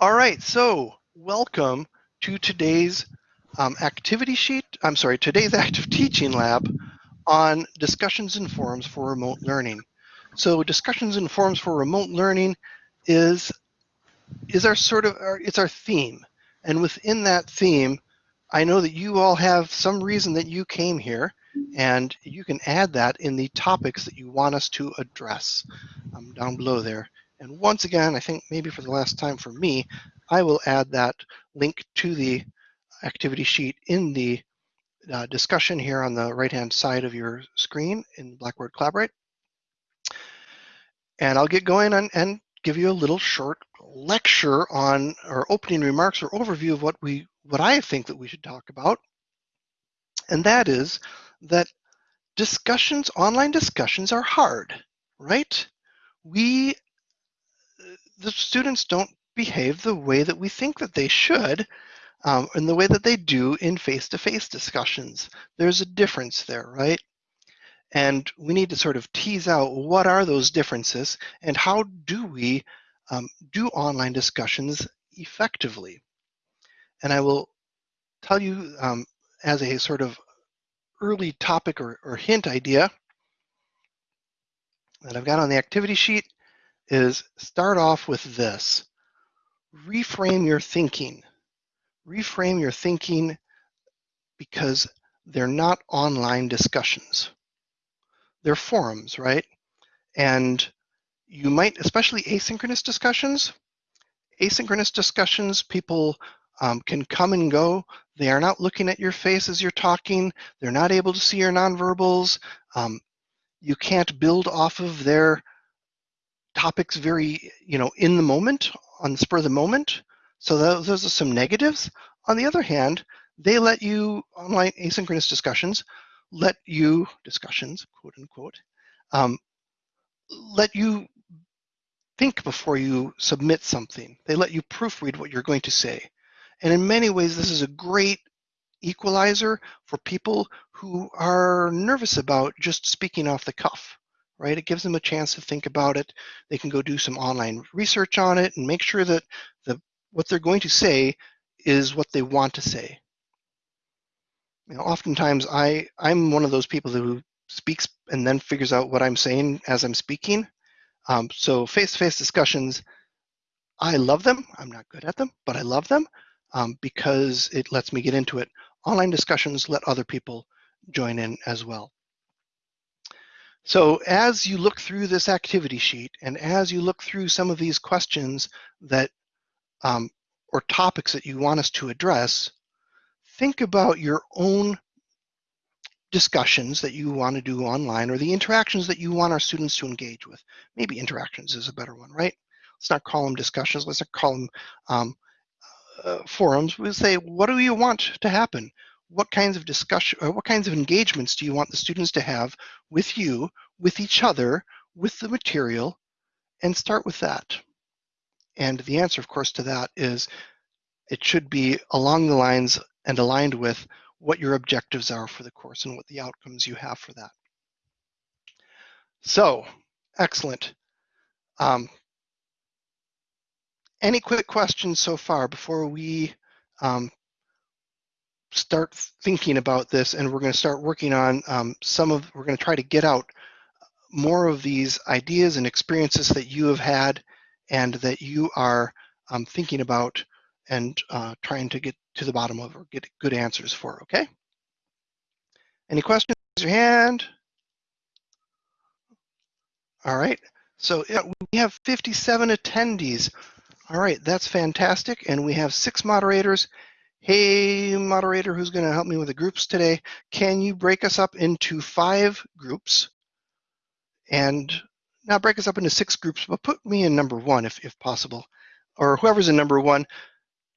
All right, so welcome to today's um, activity sheet. I'm sorry, today's active teaching lab on discussions and forums for remote learning. So discussions and forums for remote learning is is our sort of our, it's our theme, and within that theme, I know that you all have some reason that you came here, and you can add that in the topics that you want us to address um, down below there. And once again, I think maybe for the last time for me, I will add that link to the activity sheet in the uh, discussion here on the right-hand side of your screen in Blackboard Collaborate. And I'll get going and give you a little short lecture on or opening remarks or overview of what we what I think that we should talk about. And that is that discussions, online discussions are hard, right? We the students don't behave the way that we think that they should um, and the way that they do in face-to-face discussions. There's a difference there, right? And we need to sort of tease out what are those differences and how do we um, do online discussions effectively. And I will tell you um, as a sort of early topic or, or hint idea that I've got on the activity sheet is start off with this. Reframe your thinking. Reframe your thinking because they're not online discussions. They're forums, right? And you might, especially asynchronous discussions, asynchronous discussions, people um, can come and go. They are not looking at your face as you're talking. They're not able to see your nonverbals. Um, you can't build off of their topics very, you know, in the moment, on the spur of the moment. So those, those are some negatives. On the other hand, they let you, online asynchronous discussions, let you, discussions, quote unquote, um, let you think before you submit something. They let you proofread what you're going to say. And in many ways, this is a great equalizer for people who are nervous about just speaking off the cuff right? It gives them a chance to think about it. They can go do some online research on it and make sure that the what they're going to say is what they want to say. You know, oftentimes I I'm one of those people who speaks and then figures out what I'm saying as I'm speaking. Um, so face-to-face discussions, I love them. I'm not good at them, but I love them um, because it lets me get into it. Online discussions let other people join in as well. So as you look through this activity sheet and as you look through some of these questions that um, or topics that you want us to address, think about your own discussions that you want to do online or the interactions that you want our students to engage with. Maybe interactions is a better one, right? Let's not call them discussions. Let's not call them um, uh, forums. We say, what do you want to happen? What kinds of discussion or what kinds of engagements do you want the students to have with you, with each other, with the material, and start with that. And the answer, of course, to that is it should be along the lines and aligned with what your objectives are for the course and what the outcomes you have for that. So, excellent. Um, any quick questions so far before we um, start thinking about this and we're going to start working on um, some of, we're going to try to get out more of these ideas and experiences that you have had and that you are um, thinking about and uh, trying to get to the bottom of or get good answers for, okay? Any questions, raise your hand. All right, so yeah, we have 57 attendees. All right, that's fantastic. And we have six moderators hey, moderator, who's going to help me with the groups today, can you break us up into five groups? And now break us up into six groups, but put me in number one if, if possible. Or whoever's in number one,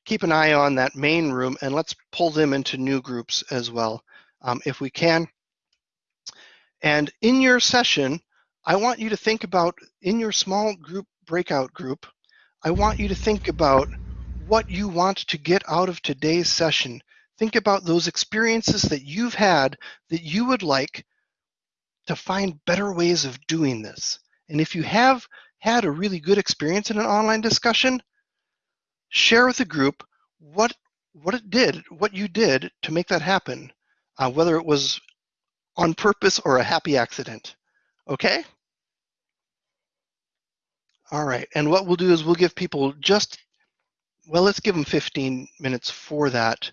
keep an eye on that main room and let's pull them into new groups as well, um, if we can. And in your session, I want you to think about, in your small group breakout group, I want you to think about what you want to get out of today's session. Think about those experiences that you've had that you would like to find better ways of doing this. And if you have had a really good experience in an online discussion, share with the group what what it did, what you did to make that happen, uh, whether it was on purpose or a happy accident. Okay? All right, and what we'll do is we'll give people just, well, let's give them 15 minutes for that,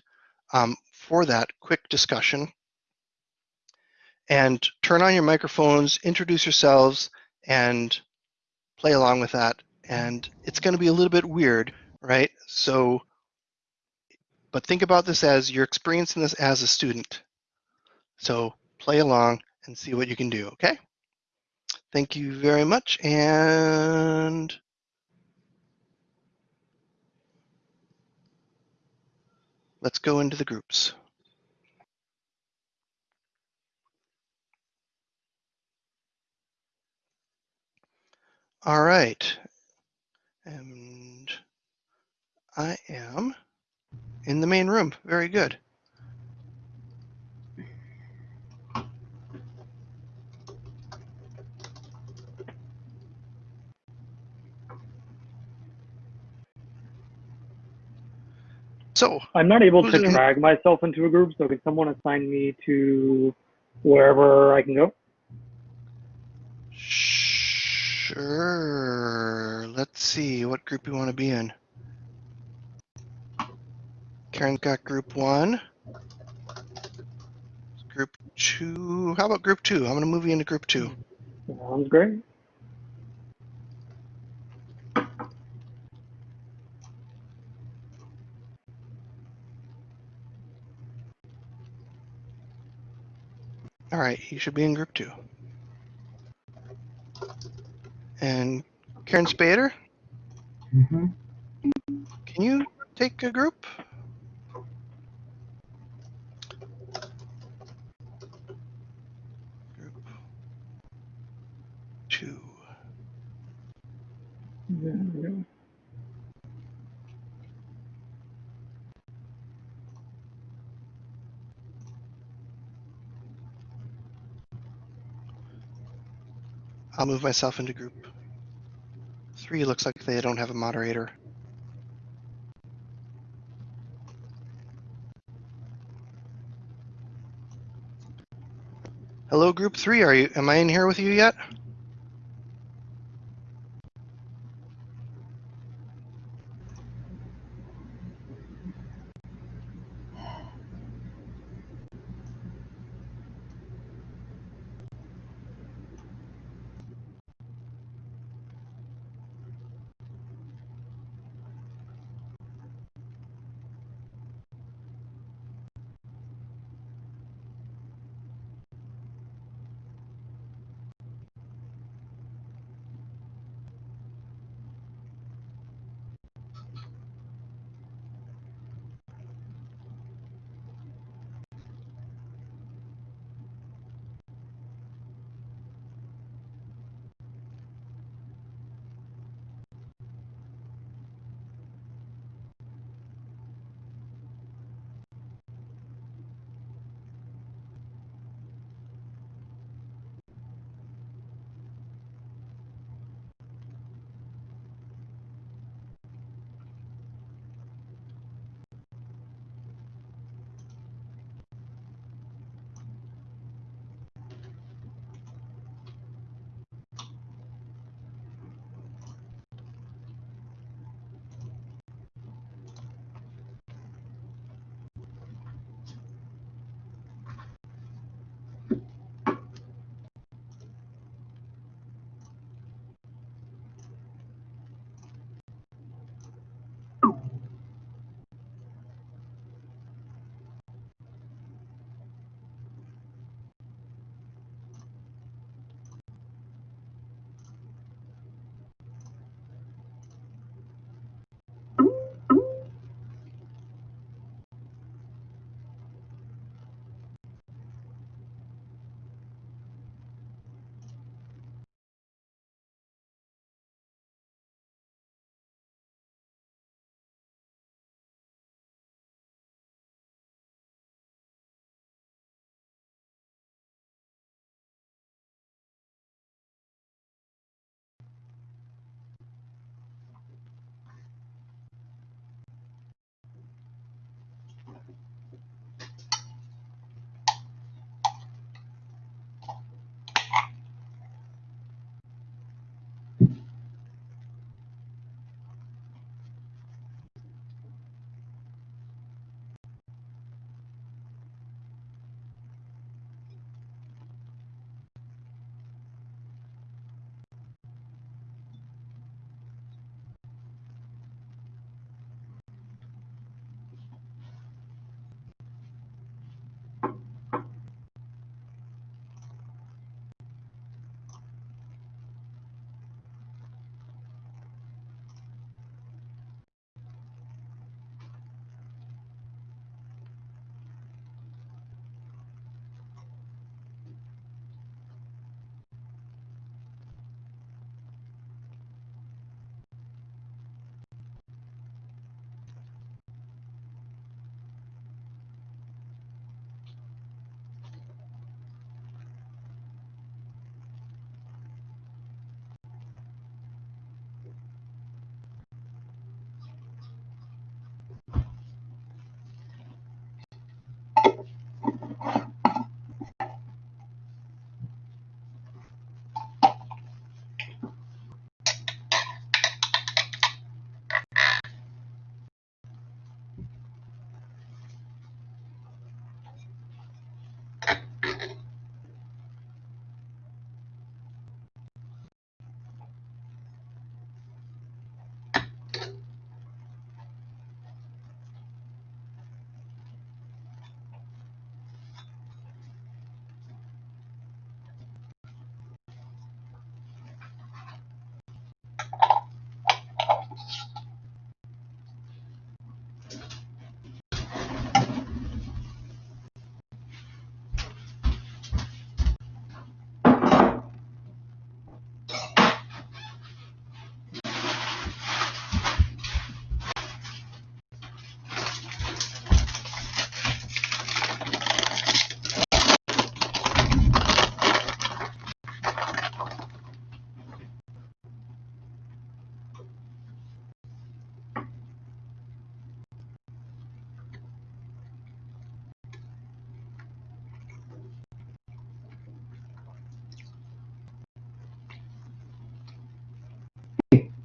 um, for that quick discussion. And turn on your microphones, introduce yourselves, and play along with that. And it's going to be a little bit weird, right? So, but think about this as you're experiencing this as a student. So play along and see what you can do, okay? Thank you very much, and let's go into the groups. All right, and I am in the main room. Very good. So, I'm not able to drag myself into a group, so can someone assign me to wherever I can go? sure. Let's see what group you want to be in. Karen's got group one. Group two. How about group two? I'm going to move you into group two. Sounds great. All right, you should be in group two. And Karen Spader, Mm-hmm. can you take a? Group two. There we go. I'll move myself into group three. Looks like they don't have a moderator. Hello, group three. Are you? Am I in here with you yet?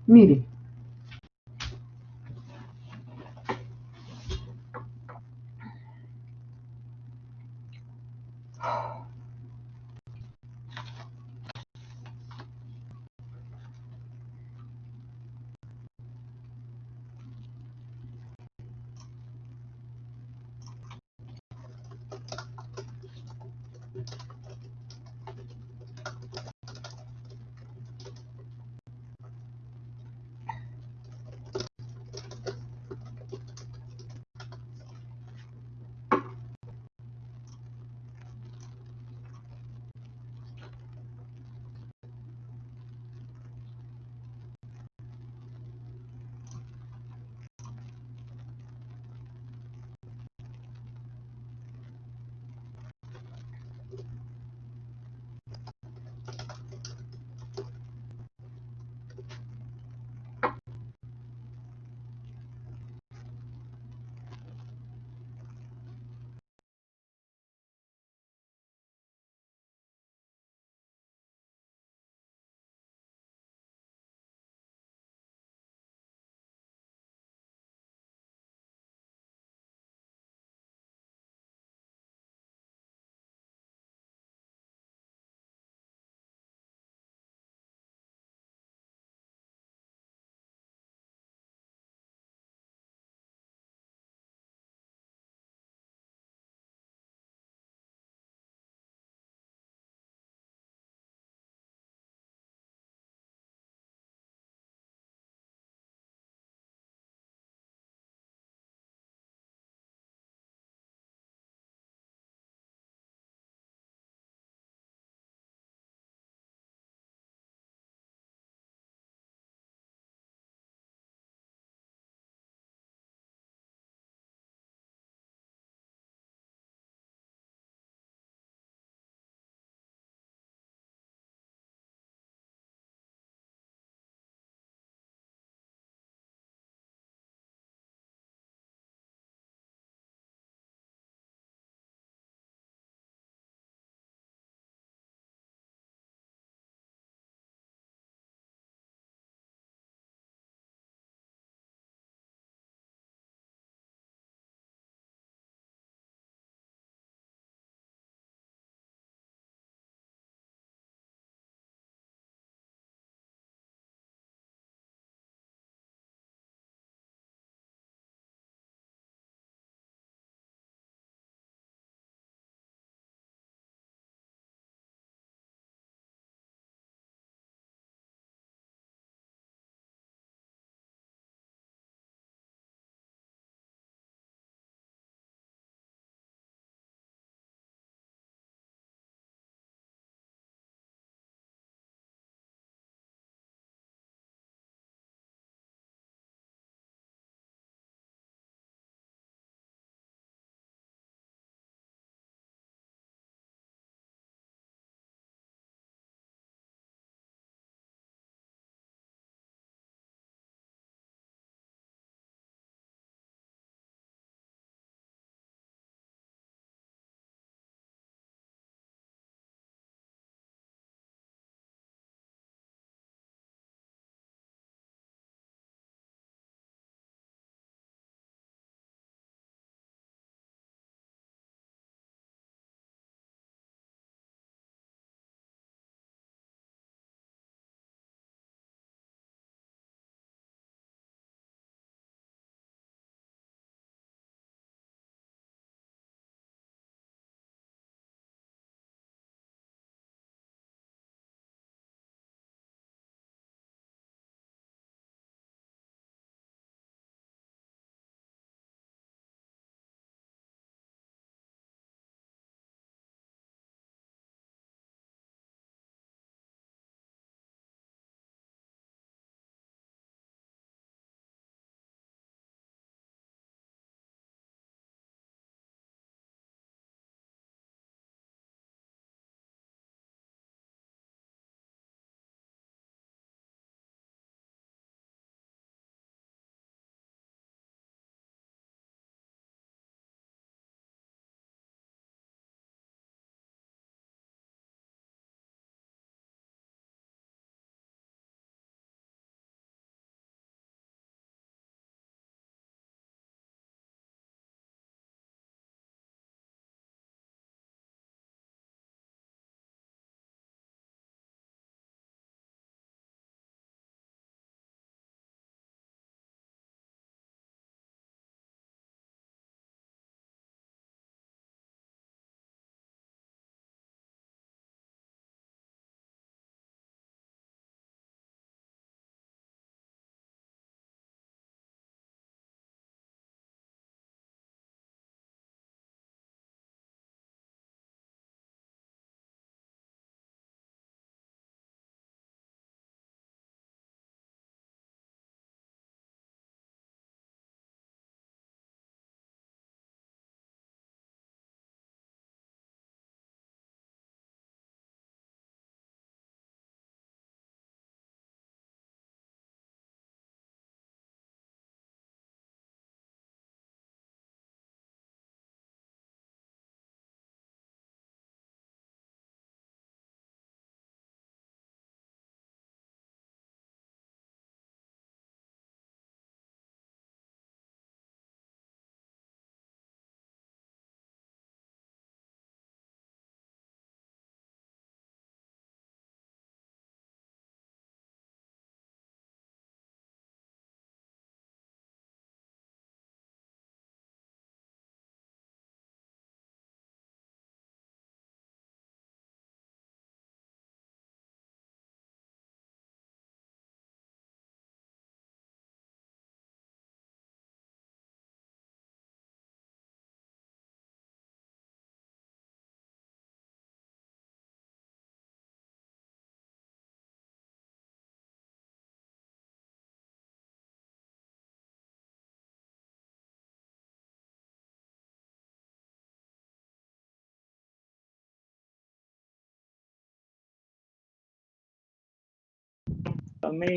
Meeting.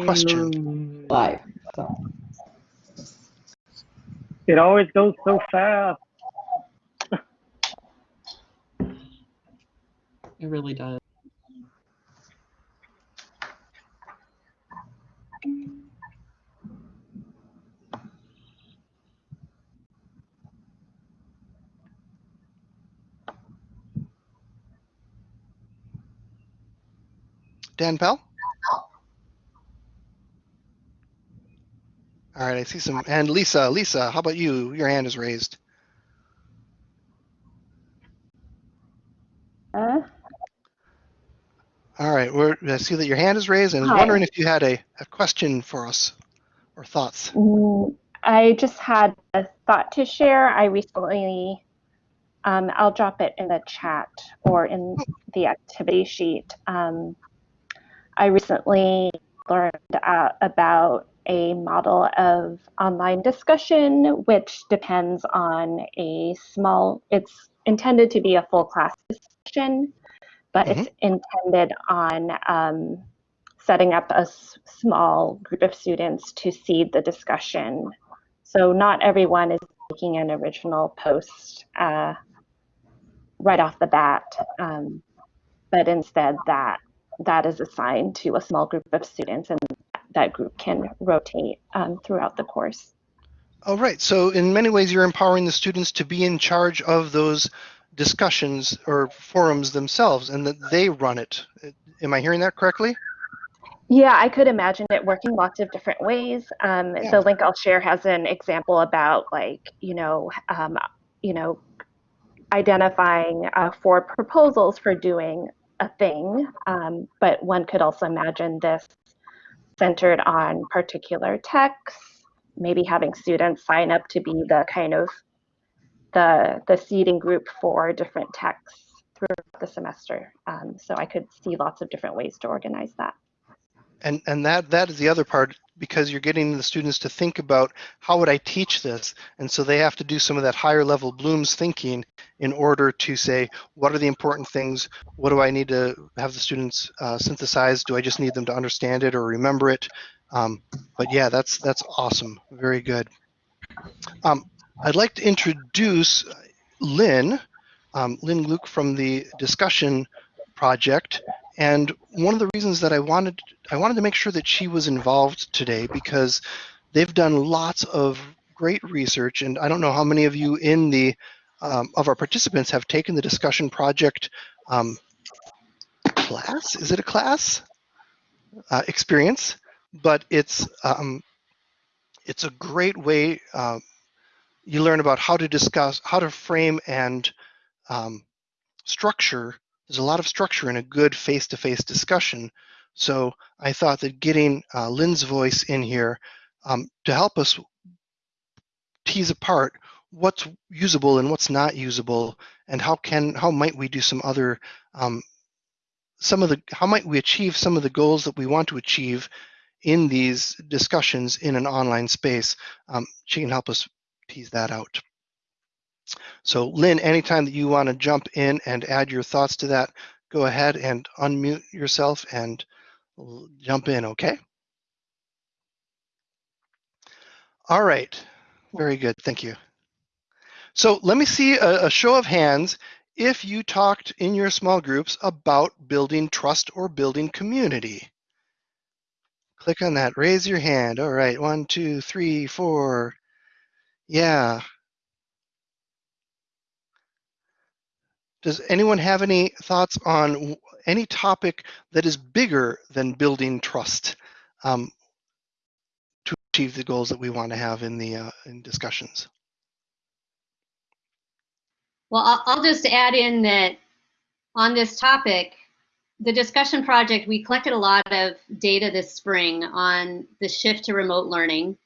Question. live. So It always goes so fast. it really does. Dan Pell? All right, I see some. And Lisa, Lisa, how about you? Your hand is raised. Uh, All right, we're, I see that your hand is raised and I was wondering if you had a, a question for us or thoughts. mm, I just had a thought to share. I recently, um, I'll drop it in the chat or in the activity sheet. Um, I recently learned uh, about a model of online discussion, which depends on a small, it's intended to be a full class discussion, but it's intended on um, setting up a small group of students to seed the discussion. So not everyone is making an original post uh, right off the bat, um, but instead that that is assigned to a small group of students and that group can rotate um, throughout the course. All right, so in many ways, you're empowering the students to be in charge of those discussions or forums themselves and that they run it. Am I hearing that correctly? Yeah, I could imagine it working lots of different ways. Um, Yeah. The link I'll share has an example about like, you know, um, you know, identifying uh, four proposals for doing a thing. Um, but one could also imagine this centered on particular texts, maybe having students sign up to be the kind of the the seeding group for different texts throughout the semester. Um, so I could see lots of different ways to organize that. And and that that is the other part because you're getting the students to think about how would I teach this, and so they have to do some of that higher level Bloom's thinking in order to say what are the important things, what do I need to have the students uh, synthesize, do I just need them to understand it or remember it? Um, but yeah, that's that's awesome, very good. Um, I'd like to introduce Lynn, um, Lynn Luke from the discussion project. And one of the reasons that I wanted I wanted to make sure that she was involved today because they've done lots of great research, and I don't know how many of you in the um, of our participants have taken the discussion project um, class. Is it a class uh, experience? But it's um, it's a great way. Uh, you learn about how to discuss, how to frame and um, structure there's a lot of structure in a good face-to-face discussion. So I thought that getting uh, Lynn's voice in here um, to help us tease apart what's usable and what's not usable, and how can how might we do some other um, some of the how might we achieve some of the goals that we want to achieve in these discussions in an online space. Um, she can help us tease that out. So Lynn, anytime that you want to jump in and add your thoughts to that, go ahead and unmute yourself and jump in, okay? All right, very good, thank you. So let me see a, a show of hands if you talked in your small groups about building trust or building community. Click on that, raise your hand. All right, one, two, three, four. Yeah, Does anyone have any thoughts on any topic that is bigger than building trust um, to achieve the goals that we want to have in the uh, in discussions? Well, I'll, just add in that on this topic, the discussion project, we collected a lot of data this spring on the shift to remote learning.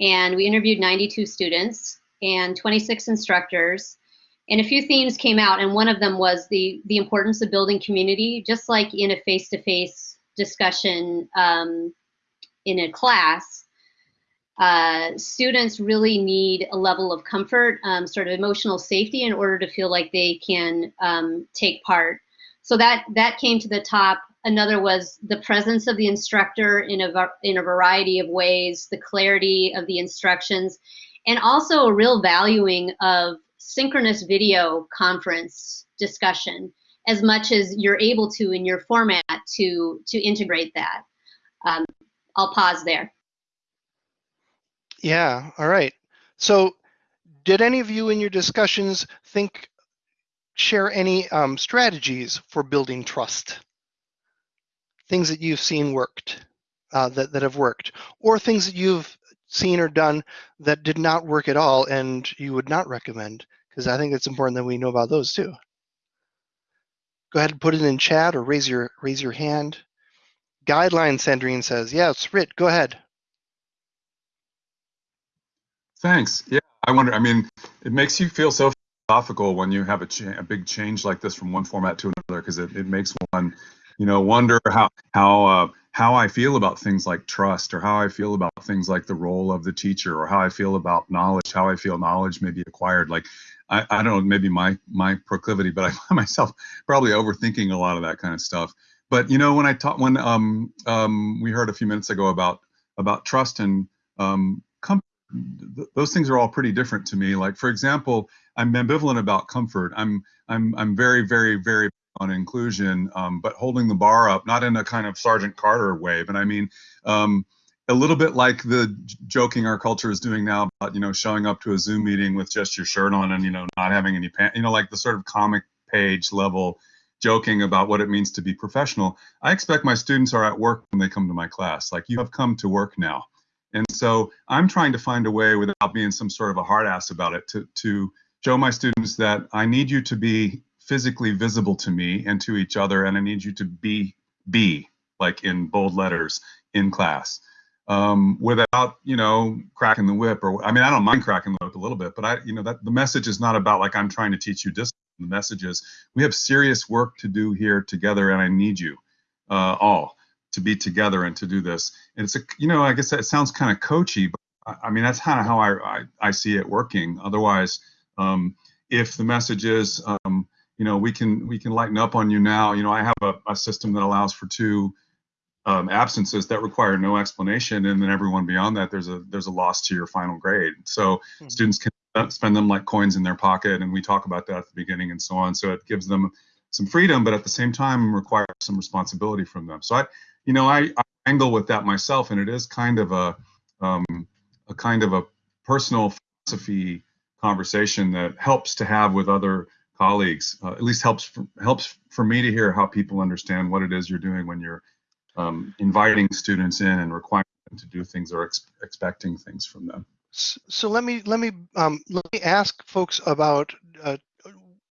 And we interviewed 92 students and 26 instructors. And a few themes came out, and one of them was the, the importance of building community, just like in a face-to-face discussion um, in a class uh, students really need a level of comfort, um, sort of emotional safety, in order to feel like they can um, take part. So that that came to the top Another was the presence of the instructor in a, in a variety of ways, the clarity of the instructions, and also a real valuing of synchronous video conference discussion as much as you're able to in your format to to integrate that. Um, I'll pause there. Yeah, all right. So did any of you in your discussions think, share any um, strategies for building trust? Things that you've seen worked, uh, that, that have worked, or things that you've seen or done that did not work at all and you would not recommend? Because I think it's important that we know about those too. Go ahead and put it in chat or raise your raise your hand. Guideline Sandrine says, yes, Rit, go ahead. Thanks. Yeah, I wonder. I mean, it makes you feel so philosophical when you have a, cha- a big change like this from one format to another, because it, it makes one, you know, wonder how how uh, how I feel about things like trust, or how I feel about things like the role of the teacher, or how I feel about knowledge, how I feel knowledge may be acquired. Like, I, I don't know, maybe my my proclivity, but I find myself probably overthinking a lot of that kind of stuff. But you know, when I taught, when um, um, we heard a few minutes ago about about trust and um, comfort, th- those things are all pretty different to me. Like for example, I'm ambivalent about comfort. I'm I'm I'm very very very on inclusion, um, but holding the bar up, not in a kind of Sergeant Carter way, but I mean. Um, a little bit like the joking our culture is doing now about you know showing up to a Zoom meeting with just your shirt on and you know not having any pants, you know like the sort of comic page level joking about what it means to be professional. I expect my students are at work when they come to my class. Like you have come to work now. And so I'm trying to find a way without being some sort of a hard ass about it to, to show my students that I need you to be physically visible to me and to each other, and I need you to be be like in bold letters in class um, without you know cracking the whip or I mean I don't mind cracking the whip a little bit, but I you know that the message is not about like I'm trying to teach you discipline. The message is we have serious work to do here together, and I need you uh, all to be together and to do this. And it's a you know I guess that sounds kind of coachy, but I, I mean that's kind of how I, I I see it working. Otherwise, um, if the message is um, you know we can we can lighten up on you now. You know I have a, a system that allows for two um, absences that require no explanation, and then everyone beyond that, there's a there's a loss to your final grade. So Mhm. students can spend them like coins in their pocket, and we talk about that at the beginning and so on. So it gives them some freedom, but at the same time requires some responsibility from them. So I, you know, I, I angle with that myself, and it is kind of a um, a kind of a personal philosophy conversation that helps to have with other colleagues. Uh, at least helps for, helps for me to hear how people understand what it is you're doing when you're um, inviting students in and requiring them to do things or ex- expecting things from them. So let me let me um, let me ask folks about uh,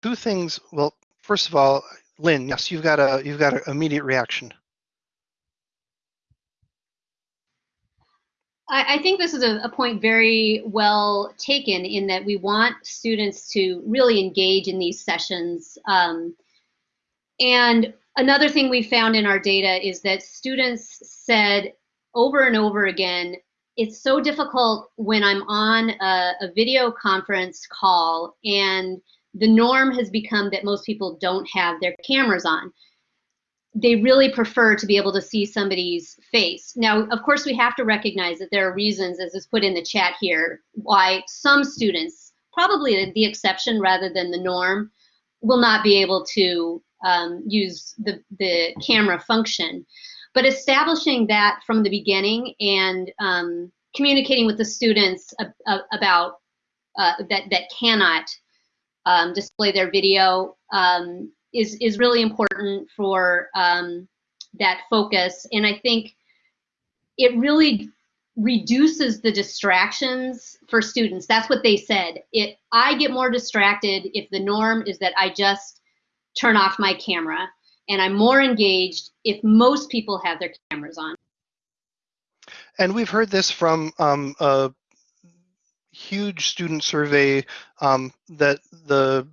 two things. Well, first of all, Lynn, yes, you've got a you've got an immediate reaction. I, think this is a, a point very well taken in that we want students to really engage in these sessions. Um, and another thing we found in our data is that students said over and over again, it's so difficult when I'm on a, a video conference call and the norm has become that most people don't have their cameras on they really prefer to be able to see somebody's face. Now, of course, we have to recognize that there are reasons, as is put in the chat here, why some students, probably the exception rather than the norm, will not be able to um, use the, the camera function. But establishing that from the beginning and um, communicating with the students ab- ab- about uh, that, that cannot um, display their video um, is is really important for um, that focus. And I think it really reduces the distractions for students. That's what they said. It I get more distracted if the norm is that I just turn off my camera, and I'm more engaged if most people have their cameras on. And we've heard this from um, a huge student survey um, that the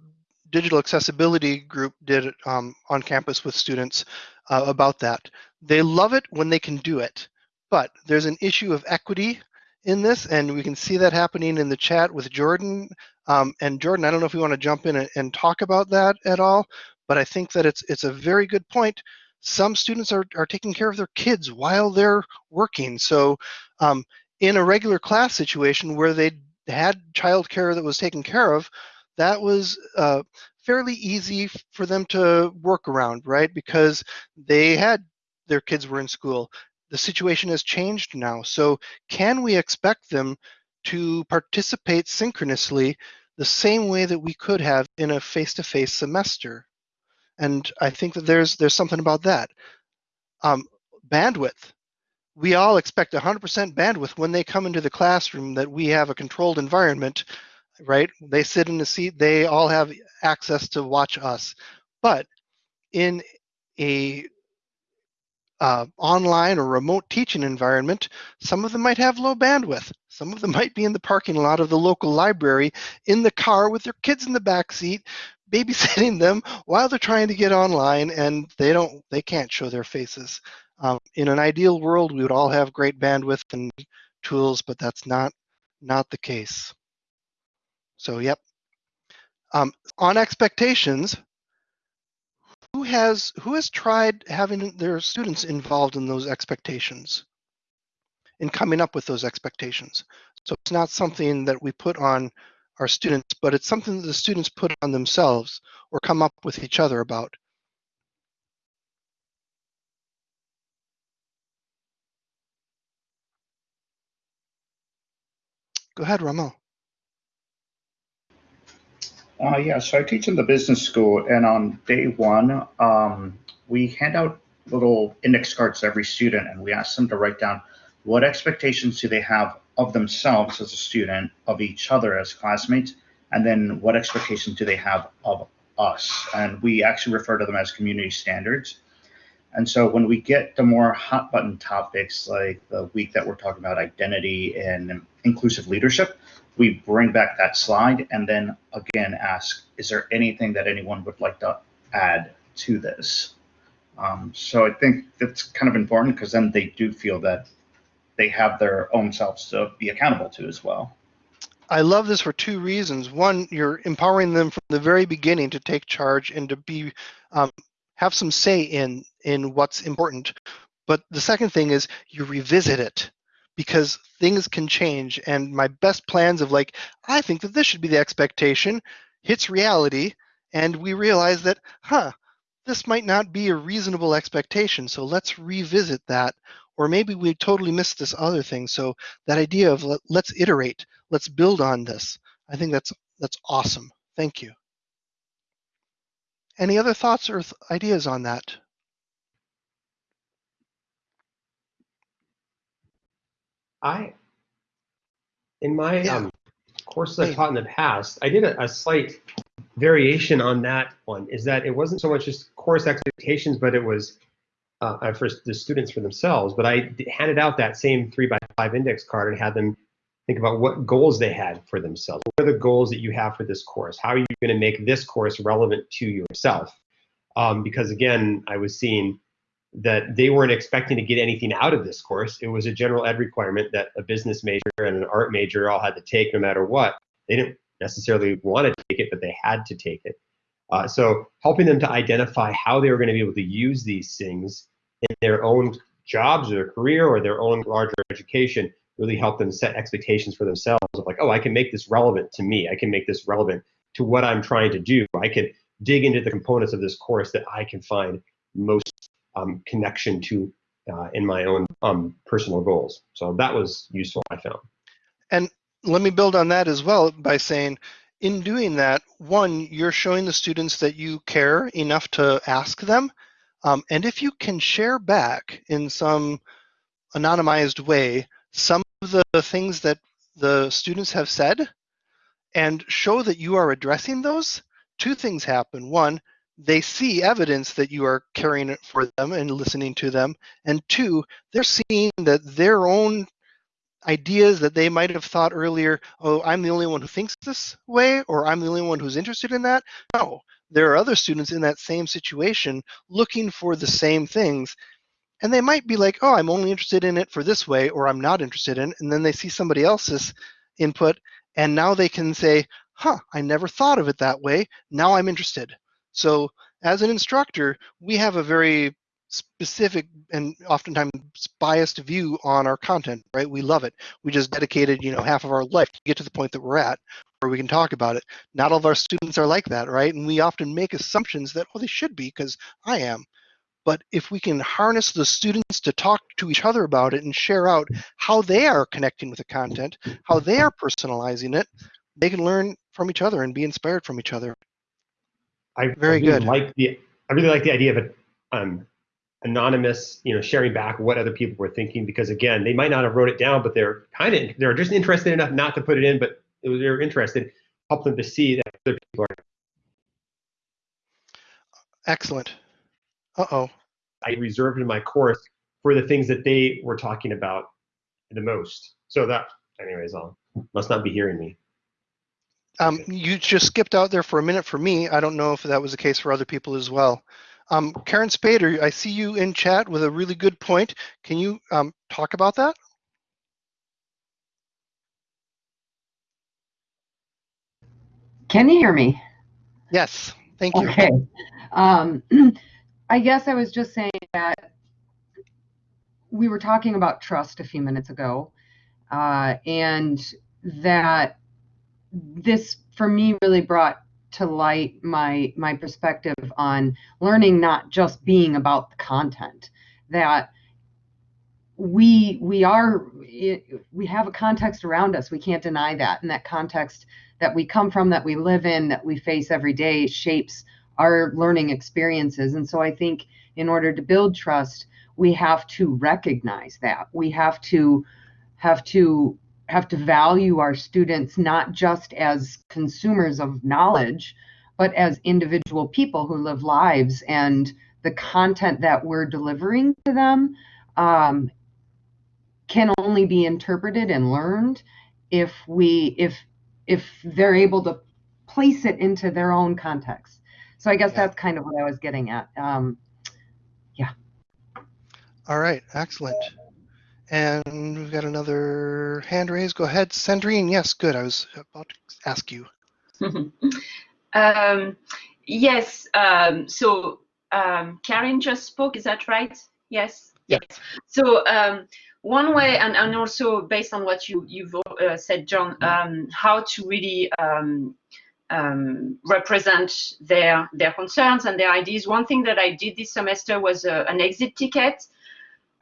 digital accessibility group did um, on campus with students uh, about that. They love it when they can do it, but there's an issue of equity in this, and we can see that happening in the chat with Jordan. Um, and Jordan, I don't know if you want to jump in and, and talk about that at all, but I think that it's it's a very good point. some students are, are taking care of their kids while they're working. So um, in a regular class situation where they had childcare that was taken care of, that was uh, fairly easy for them to work around, right? Because they had their kids were in school. The situation has changed now. So can we expect them to participate synchronously the same way that we could have in a face-to-face semester? And I think that there's there's something about that. Um, bandwidth. We all expect 100% bandwidth when they come into the classroom that we have a controlled environment, right? They sit in the seat, they all have access to watch us. But in a uh, online or remote teaching environment, some of them might have low bandwidth. Some of them might be in the parking lot of the local library, in the car with their kids in the back seat, babysitting them while they're trying to get online, and they don't, they can't show their faces. Um, in an ideal world, we would all have great bandwidth and tools, but that's not not the case. So, yep. Um, on expectations, who has who has tried having their students involved in those expectations in coming up with those expectations so it's not something that we put on our students but it's something that the students put on themselves or come up with each other about go ahead Ramel. Uh, yeah, so I teach in the business school, and on day one, um, we hand out little index cards to every student, and we ask them to write down what expectations do they have of themselves as a student, of each other as classmates, and then what expectations do they have of us. And we actually refer to them as community standards. And so when we get the more hot button topics like the week that we're talking about identity and inclusive leadership, we bring back that slide and then again ask, is there anything that anyone would like to add to this? Um, so I think that's kind of important because then they do feel that they have their own selves to be accountable to as well. I love this for two reasons. One, you're empowering them from the very beginning to take charge and to be um, have some say in in what's important. But the second thing is you revisit it because things can change. And my best plans of like i think that this should be the expectation hits reality and we realize that huh this might not be a reasonable expectation so let's revisit that. Or maybe we totally missed this other thing. So that idea of let, let's iterate let's build on this i think that's that's awesome. Thank you. Any other thoughts or th ideas on that I, in my Yeah. um, courses I've taught in the past, I did a, a slight variation on that one. Is that it wasn't so much just course expectations, but it was uh, uh, for the students for themselves. But I handed out that same three by five index card and had them think about what goals they had for themselves. What are the goals that you have for this course? How are you going to make this course relevant to yourself? Um, because again, I was seeing that they weren't expecting to get anything out of this course. It was a general ed requirement that a business major and an art major all had to take no matter what. They didn't necessarily want to take it, but they had to take it. Uh, so helping them to identify how they were going to be able to use these things in their own jobs or their career or their own larger education really helped them set expectations for themselves of like, oh, I can make this relevant to me. I can make this relevant to what I'm trying to do. I can dig into the components of this course that I can find most um, connection to uh, in my own um, personal goals. So that was useful, I found. And let me build on that as well by saying, in doing that, one, you're showing the students that you care enough to ask them. Um, and if you can share back in some anonymized way some of the things that the students have said and show that you are addressing those, two things happen. One, they see evidence that you are caring it for them and listening to them. And two, they're seeing that their own ideas that they might have thought earlier, oh, I'm the only one who thinks this way, or I'm the only one who's interested in that. No, there are other students in that same situation looking for the same things. And they might be like, oh, I'm only interested in it for this way, or I'm not interested in it. And then they see somebody else's input, and now they can say, huh, I never thought of it that way. Now I'm interested. So as an instructor, we have a very specific and oftentimes biased view on our content, right? We love it. We just dedicated, you know, half of our life to get to the point that we're at where we can talk about it. Not all of our students are like that, right? And we often make assumptions that, oh, they should be because I am. But if we can harness the students to talk to each other about it and share out how they are connecting with the content, how they are personalizing it, they can learn from each other and be inspired from each other. I Very really good. Like the I really like the idea of a, um, anonymous, you know, sharing back what other people were thinking because again, they might not have wrote it down, but they're kind of they're just interested enough not to put it in, but they're interested. Help them to see that other people are. Excellent. Uh-oh. I reserved in my course for the things that they were talking about the most. So that, anyways, I'll must not be hearing me. Um, you just skipped out there for a minute for me. I don't know if that was the case for other people as well. Um, Karen Spader, I see you in chat with a really good point. Can you um, talk about that? Can you hear me? Yes, thank you. Okay. Um, I guess I was just saying that we were talking about trust a few minutes ago, uh, and that this, for me, really brought to light my my perspective on learning not just being about the content. That we we are we have a context around us. We can't deny that, and that context that we come from, that we live in, that we face every day shapes our learning experiences. And so I think in order to build trust, we have to recognize that. We have to have to have to value our students not just as consumers of knowledge, but as individual people who live lives and the content that we're delivering to them um, can only be interpreted and learned if we if if they're able to place it into their own context. So I guess Yeah. that's kind of what I was getting at. Um, yeah. All right, excellent. And we've got another hand raised. Go ahead, Sandrine. Yes, good. I was about to ask you. um, yes. Um, so um, Karen just spoke. Is that right? Yes. Yes. So um, one way, and, and also based on what you you've uh, said, John, um, how to really um, um, represent their their concerns and their ideas. One thing that I did this semester was uh, an exit ticket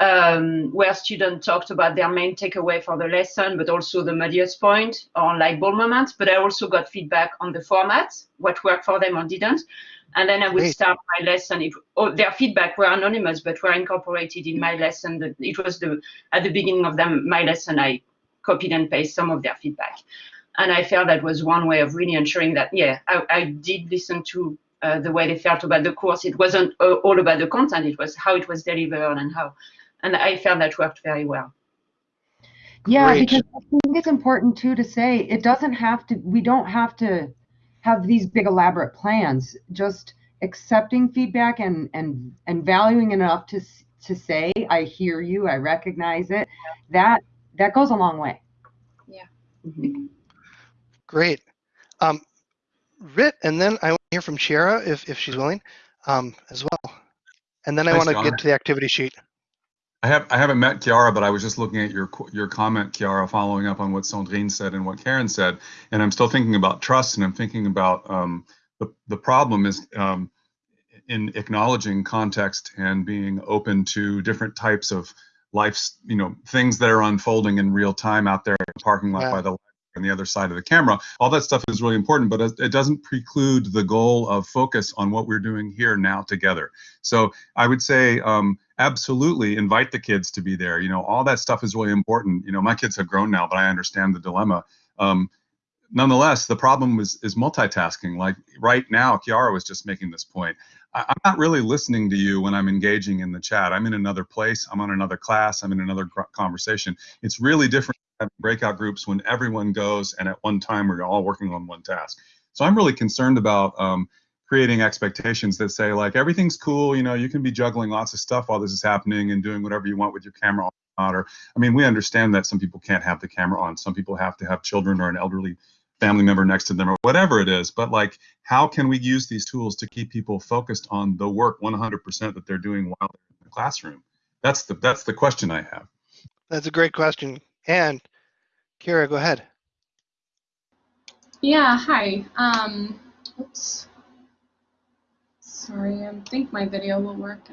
um, where students talked about their main takeaway for the lesson, but also the muddiest point or light bulb moments. But I also got feedback on the format, what worked for them or didn't. And then I would start my lesson. It, oh, their feedback were anonymous, but were incorporated in my lesson. It was the at the beginning of them my lesson. I copied and pasted some of their feedback, and I felt that was one way of really ensuring that yeah, I, I did listen to uh, the way they felt about the course. It wasn't uh, all about the content; it was how it was delivered and how, and I found that worked very well. yeah, Great. because I think it's important too to say it doesn't have to. We don't have to have these big elaborate plans. Just accepting feedback and and and valuing enough to to say I hear you, I recognize it. That that goes a long way. Yeah. Great. Um, Rit, and then I want to hear from Chiara if, if she's willing um, as well. And then I Thanks, want to John. get to the activity sheet. I have I haven't met Chiara, but I was just looking at your your comment, Chiara, following up on what Sandrine said and what Karen said, and I'm still thinking about trust, and I'm thinking about um, the the problem is um, in acknowledging context and being open to different types of life's you know things that are unfolding in real time out there in the parking lot Yeah. by the on the other side of the camera. All that stuff is really important, but it doesn't preclude the goal of focus on what we're doing here now together. So I would say um, absolutely invite the kids to be there. You know, all that stuff is really important. You know, my kids have grown now, but I understand the dilemma. Um, nonetheless, the problem is is multitasking. Like right now, Chiara was just making this point. I'm not really listening to you when I'm engaging in the chat. I'm in another place. I'm on another class. I'm in another conversation. It's really different breakout groups when everyone goes and at one time we're all working on one task. So I'm really concerned about um, creating expectations that say like everything's cool. You know, you can be juggling lots of stuff while this is happening and doing whatever you want with your camera on. Or I mean, we understand that some people can't have the camera on. Some people have to have children or an elderly family member next to them or whatever it is. But like, how can we use these tools to keep people focused on the work 100% that they're doing while they're in the classroom? That's the that's the question I have. That's a great question. And Kira, go ahead. Yeah, hi. Um, oops. Sorry, I think my video will work.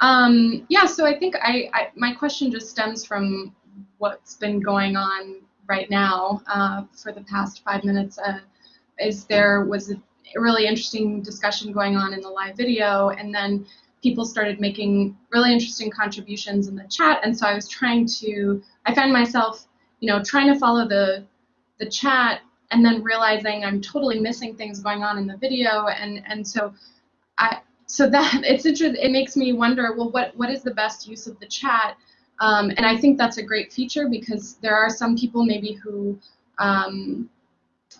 Um, yeah, so I think I, I, my question just stems from what's been going on right now uh, for the past five minutes. Uh, is there was a really interesting discussion going on in the live video, and then people started making really interesting contributions in the chat, and so I was trying to, I found myself, you know, trying to follow the the chat and then realizing I'm totally missing things going on in the video, and and so I so that it's interesting. It makes me wonder, well, what what is the best use of the chat? Um, and I think that's a great feature because there are some people maybe who um,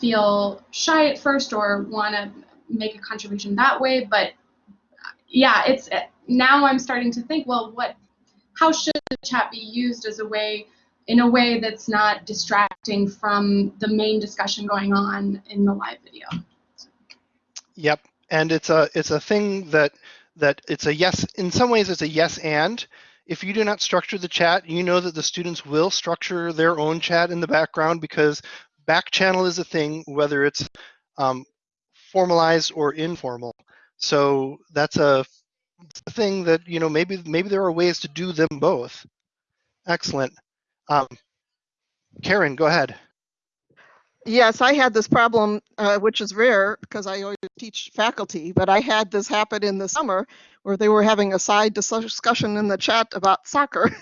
feel shy at first or want to make a contribution that way. But yeah, it's now I'm starting to think, well, what? How should the chat be used as a way? in a way that's not distracting from the main discussion going on in the live video. Yep, and it's a it's a thing that that it's a yes. In some ways, it's a yes and. If you do not structure the chat, you know that the students will structure their own chat in the background because back channel is a thing, whether it's um, formalized or informal. So that's a, thing that you know maybe maybe there are ways to do them both. Excellent. Um, Karen, go ahead. Yes, I had this problem, uh, which is rare because I always teach faculty, but I had this happen in the summer where they were having a side discussion in the chat about soccer.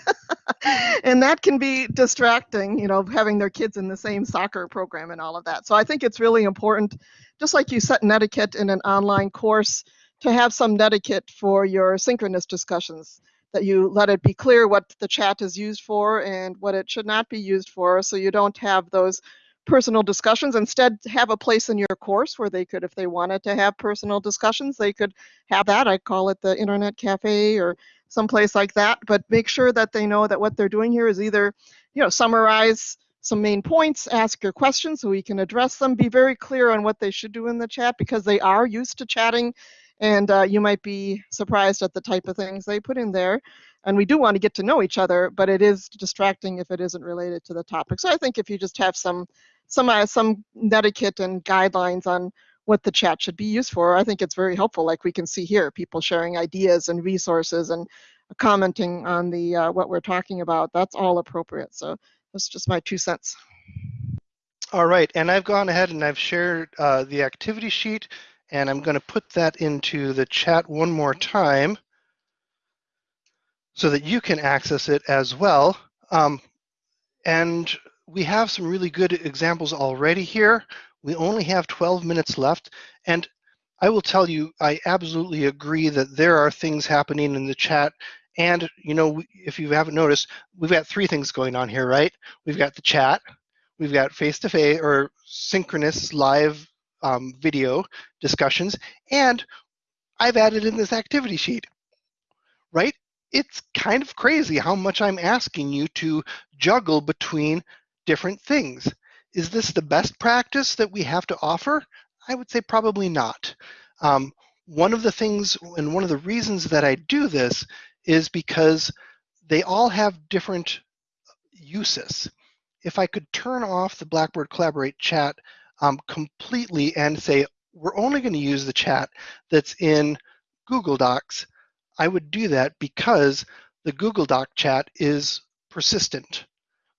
and that can be distracting, you know, having their kids in the same soccer program and all of that. So I think it's really important, just like you set an etiquette in an online course, to have some etiquette for your synchronous discussions that you let it be clear what the chat is used for and what it should not be used for so you don't have those personal discussions instead have a place in your course where they could if they wanted to have personal discussions they could have that i call it the internet cafe or someplace like that but make sure that they know that what they're doing here is either you know summarize some main points ask your questions so we can address them be very clear on what they should do in the chat because they are used to chatting and uh, you might be surprised at the type of things they put in there. And we do want to get to know each other, but it is distracting if it isn't related to the topic. So I think if you just have some some uh, some etiquette and guidelines on what the chat should be used for, I think it's very helpful. Like we can see here, people sharing ideas and resources and commenting on the uh, what we're talking about. That's all appropriate. So that's just my two cents. All right, and I've gone ahead and I've shared uh, the activity sheet and I'm going to put that into the chat one more time so that you can access it as well. Um, and we have some really good examples already here. We only have 12 minutes left. And I will tell you, I absolutely agree that there are things happening in the chat. And, you know, if you haven't noticed, we've got three things going on here, right? We've got the chat, we've got face-to-face -face or synchronous live um, video discussions, and I've added in this activity sheet, right? It's kind of crazy how much I'm asking you to juggle between different things. Is this the best practice that we have to offer? I would say probably not. Um, one of the things and one of the reasons that I do this is because they all have different uses. If I could turn off the Blackboard Collaborate chat um, completely and say, we're only going to use the chat that's in Google Docs, I would do that because the Google Doc chat is persistent.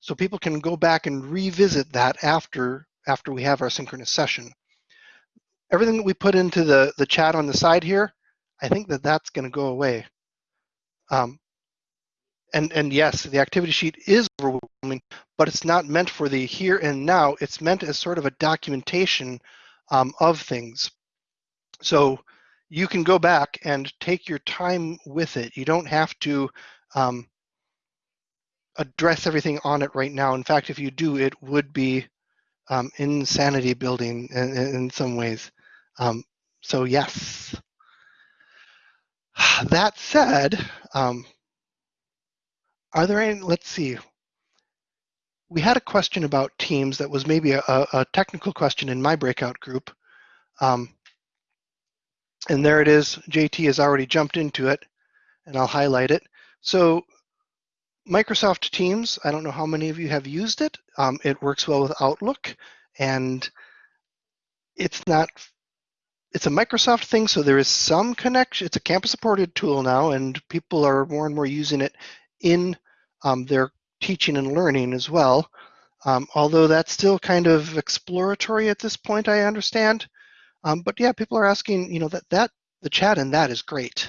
So people can go back and revisit that after, after we have our synchronous session. Everything that we put into the, the chat on the side here, I think that that's going to go away. Um, and, and yes, the activity sheet is overwhelming, but it's not meant for the here and now. It's meant as sort of a documentation um, of things. So you can go back and take your time with it. You don't have to um, address everything on it right now. In fact, if you do, it would be um, insanity building in, in some ways. Um, so yes. That said, um, are there any, let's see, we had a question about teams that was maybe a, a technical question in my breakout group. Um, And there it is. JT has already jumped into it, and I'll highlight it. So Microsoft Teams, I don't know how many of you have used it. Um, it works well with Outlook, and it's not, it's a Microsoft thing, so there is some connection. It's a campus-supported tool now, and people are more and more using it in um, their teaching and learning as well. Um, although that's still kind of exploratory at this point, I understand. Um, but yeah, people are asking, you know, that, that the chat in that is great,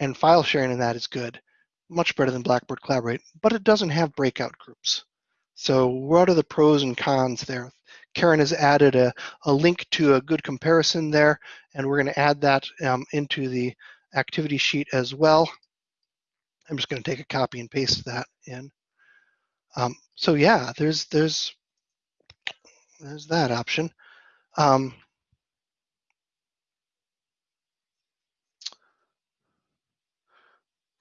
and file sharing in that is good much better than Blackboard Collaborate, but it doesn't have breakout groups. So what are the pros and cons there? Karen has added a, a link to a good comparison there, and we're going to add that um, into the activity sheet as well. I'm just going to take a copy and paste that in. Um, so yeah, there's there's there's that option. Um,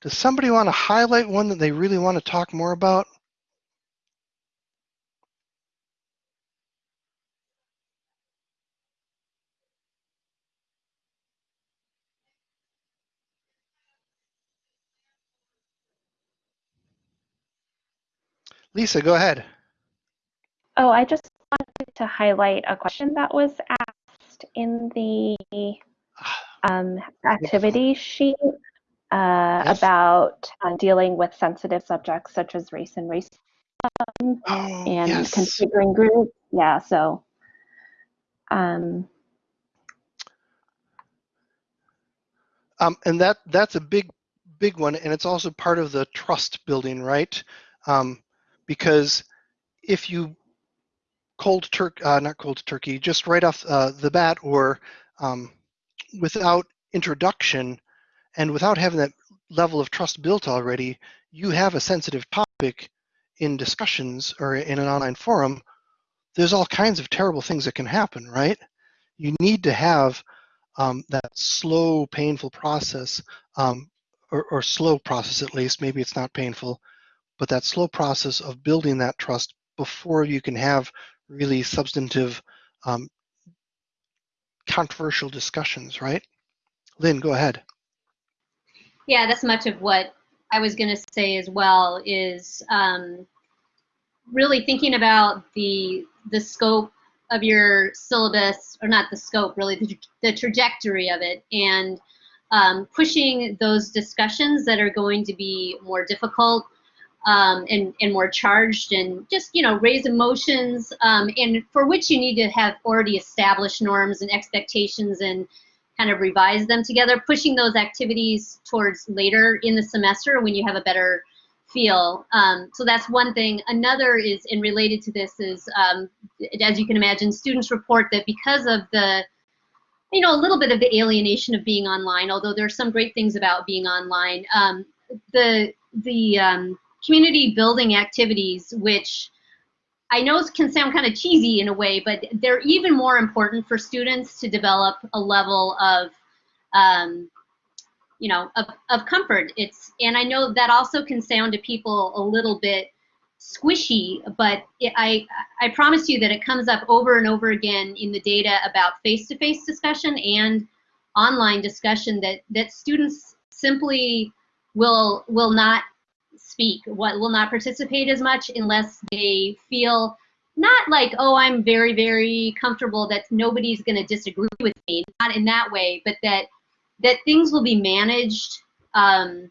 Does somebody want to highlight one that they really want to talk more about? Lisa, go ahead. Oh, I just wanted to highlight a question that was asked in the um, activity sheet uh, yes. about uh, dealing with sensitive subjects such as race and racism oh, and yes. configuring groups. Yeah, so. Um, um, and that that's a big, big one, and it's also part of the trust building, right? Um, because if you cold turkey, uh, not cold turkey, just right off uh, the bat or um, without introduction, and without having that level of trust built already, you have a sensitive topic in discussions or in an online forum, there's all kinds of terrible things that can happen, right? You need to have um, that slow, painful process, um, or, or slow process at least, maybe it's not painful, but that slow process of building that trust before you can have really substantive, um, controversial discussions, right? Lynn, go ahead. Yeah, that's much of what I was going to say as well. Is um, really thinking about the the scope of your syllabus, or not the scope, really the, the trajectory of it, and um, pushing those discussions that are going to be more difficult um, and, and more charged and just, you know, raise emotions um, and for which you need to have already established norms and expectations and kind of revise them together, pushing those activities towards later in the semester when you have a better feel. Um, so that's one thing. Another is, and related to this is, um, as you can imagine, students report that because of the, you know, a little bit of the alienation of being online, although there are some great things about being online, um, the, the um, community building activities, which I know it can sound kind of cheesy in a way, but they're even more important for students to develop a level of, um, you know, of, of comfort. It's and I know that also can sound to people a little bit squishy, but it, I I promise you that it comes up over and over again in the data about face-to-face -face discussion and online discussion that that students simply will will not speak, what will not participate as much unless they feel not like, oh, I'm very, very comfortable that nobody's going to disagree with me, not in that way, but that that things will be managed um,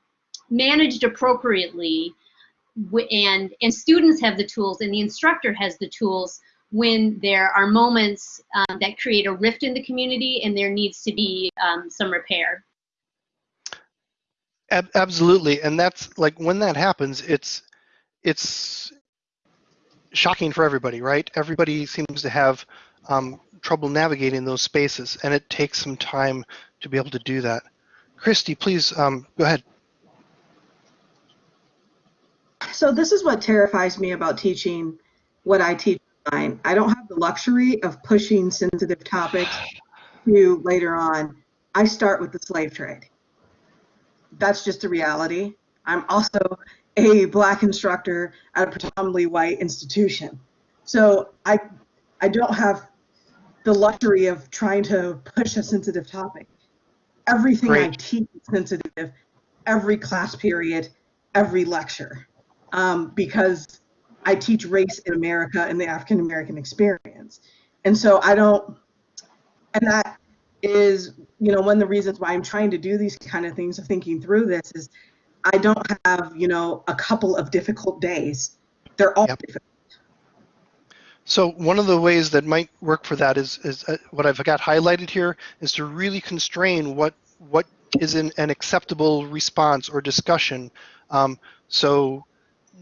managed appropriately, and and students have the tools, and the instructor has the tools when there are moments um, that create a rift in the community, and there needs to be um, some repair. Ab absolutely, and that's like when that happens, it's it's shocking for everybody, right? Everybody seems to have um, trouble navigating those spaces, and it takes some time to be able to do that. Christy, please um, go ahead. So this is what terrifies me about teaching what I teach online. I don't have the luxury of pushing sensitive topics to later on. I start with the slave trade that's just the reality. I'm also a black instructor at a predominantly white institution. So I, I don't have the luxury of trying to push a sensitive topic. Everything I teach is sensitive, every class period, every lecture, um, because I teach race in America and the African American experience. And so I don't, and that is, you know, one of the reasons why I'm trying to do these kind of things of thinking through this is I don't have, you know, a couple of difficult days. They're all Yep. difficult. So one of the ways that might work for that is, is uh, what I've got highlighted here is to really constrain what what is an, an acceptable response or discussion. Um, so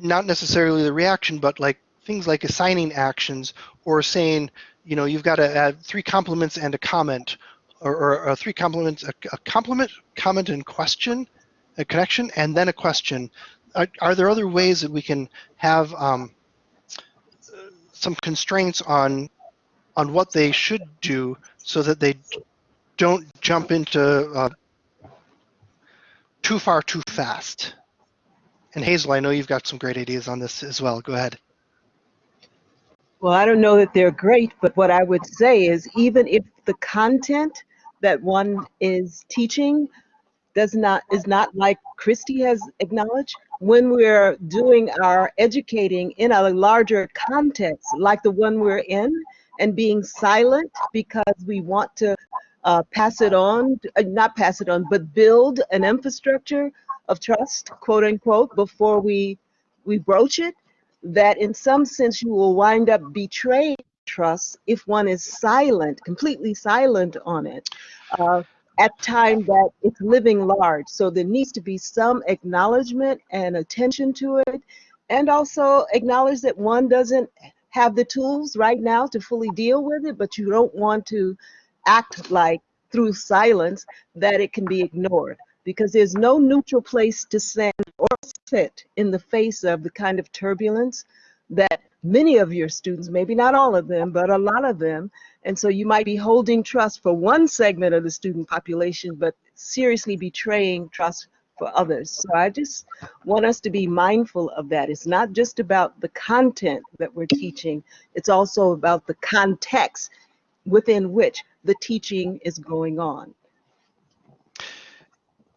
not necessarily the reaction, but like things like assigning actions or saying, you know, you've got to add three compliments and a comment, or, or, or three compliments, a, a compliment, comment, and question, a connection, and then a question. Are, are there other ways that we can have um, some constraints on on what they should do so that they don't jump into uh, too far too fast. And Hazel, I know you've got some great ideas on this as well. Go ahead. Well, I don't know that they're great, but what I would say is even if the content that one is teaching does not is not like Christy has acknowledged, when we're doing our educating in a larger context like the one we're in and being silent because we want to uh, pass it on, uh, not pass it on, but build an infrastructure of trust, quote unquote, before we we broach it, that in some sense you will wind up betraying trust if one is silent, completely silent on it. Uh, at time that it's living large. So there needs to be some acknowledgement and attention to it, and also acknowledge that one doesn't have the tools right now to fully deal with it, but you don't want to act like through silence that it can be ignored because there's no neutral place to stand or sit in the face of the kind of turbulence many of your students, maybe not all of them, but a lot of them, and so you might be holding trust for one segment of the student population, but seriously betraying trust for others. So I just want us to be mindful of that. It's not just about the content that we're teaching, it's also about the context within which the teaching is going on.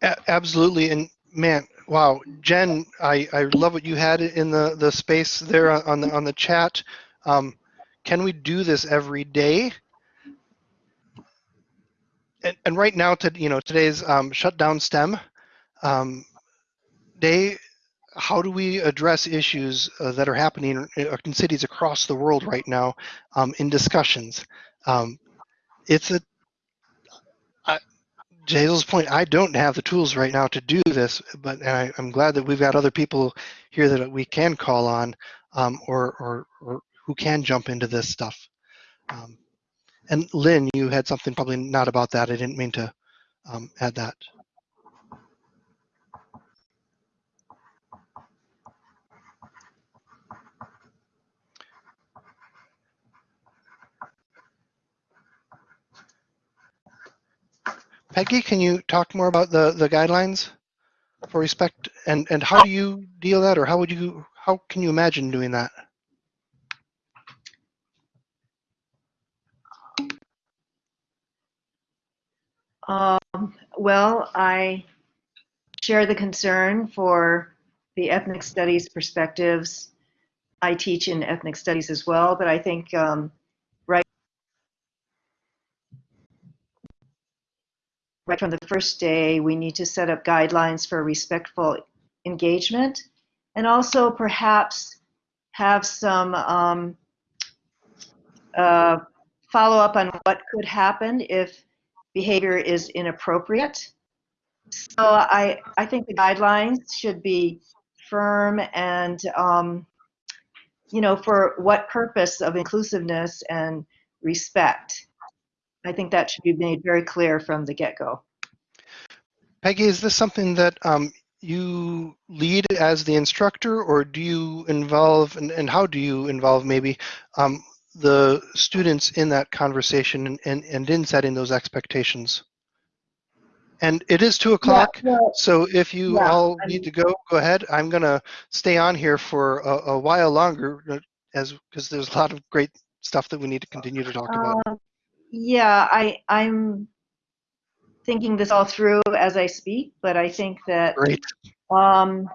A- absolutely. And man, wow, Jen, I, I love what you had in the, the space there on the on the chat. Um, can we do this every day? And, and right now, to you know, today's um, shutdown STEM um, day. How do we address issues uh, that are happening in, in cities across the world right now um, in discussions? Um, it's a to Hazel's point, I don't have the tools right now to do this, but I, I'm glad that we've got other people here that we can call on, um, or, or or who can jump into this stuff. Um, and Lynn, you had something probably not about that. I didn't mean to um, add that. Peggy, can you talk more about the, the guidelines for respect and, and how do you deal that or how would you, how can you imagine doing that? Um, well, I share the concern for the ethnic studies perspectives. I teach in ethnic studies as well, but I think um, right from the first day, we need to set up guidelines for respectful engagement and also perhaps have some um, uh, follow up on what could happen if behavior is inappropriate. So I, I think the guidelines should be firm and, um, you know, for what purpose of inclusiveness and respect. I think that should be made very clear from the get-go. Peggy, is this something that um, you lead as the instructor or do you involve, and, and how do you involve maybe um, the students in that conversation and, and, and in setting those expectations? And it is two o'clock, well, so if you yeah, all I need to go, go ahead. I'm gonna stay on here for a, a while longer uh, as, because there's a lot of great stuff that we need to continue to talk about. Uh, yeah, I, I'm thinking this all through as I speak, but I think that Great. um,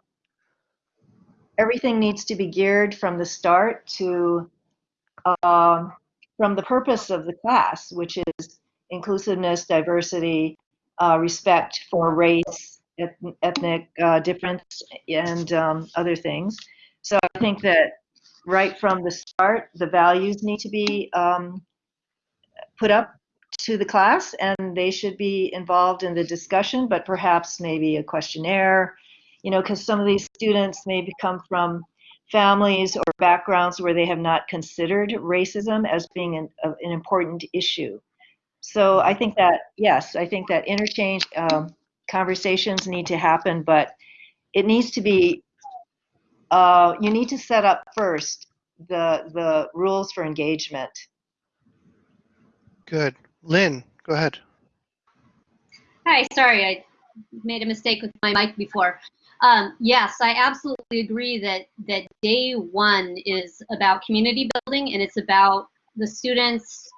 everything needs to be geared from the start to um, from the purpose of the class, which is inclusiveness, diversity, uh, respect for race, eth- ethnic uh, difference, and um, other things. So I think that right from the start, the values need to be um, put up to the class and they should be involved in the discussion, but perhaps maybe a questionnaire, you know, because some of these students maybe come from families or backgrounds where they have not considered racism as being an, an important issue. So I think that, yes, I think that interchange um, conversations need to happen, but it needs to be, uh, you need to set up first the, the rules for engagement. Good. Lynn, go ahead. Hi, sorry, I made a mistake with my mic before. Um, yes, I absolutely agree that that day one is about community building and it's about the students,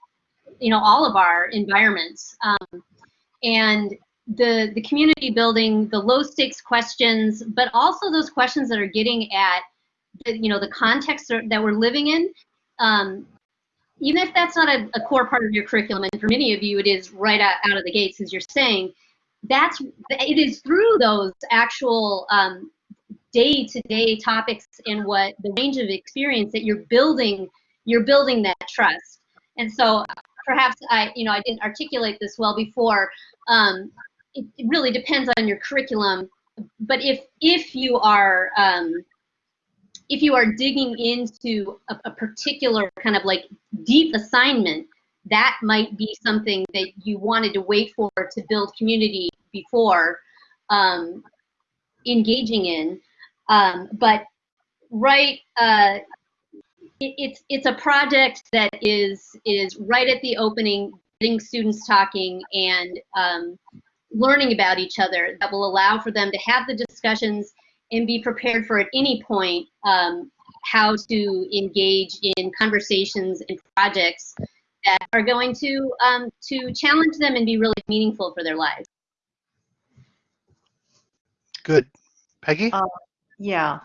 you know, all of our environments. Um, and the the community building, the low stakes questions, but also those questions that are getting at the, you know, the context that we're living in. Um, even if that's not a, a core part of your curriculum, and for many of you it is right out, out of the gates, as you're saying, that's it is through those actual um, day-to-day topics and what the range of experience that you're building you're building that trust. And so perhaps i you know i didn't articulate this well before um, it, it really depends on your curriculum but if if you are um, if you are digging into a, a particular kind of like deep assignment that might be something that you wanted to wait for to build community before um, engaging in. Um, but right, uh, it, it's it's a project that is is right at the opening, getting students talking and um, learning about each other. That will allow for them to have the discussions and be prepared for at any point um, how to engage in conversations and projects that are going to um, to challenge them and be really meaningful for their lives. Good. Peggy? Uh, yeah.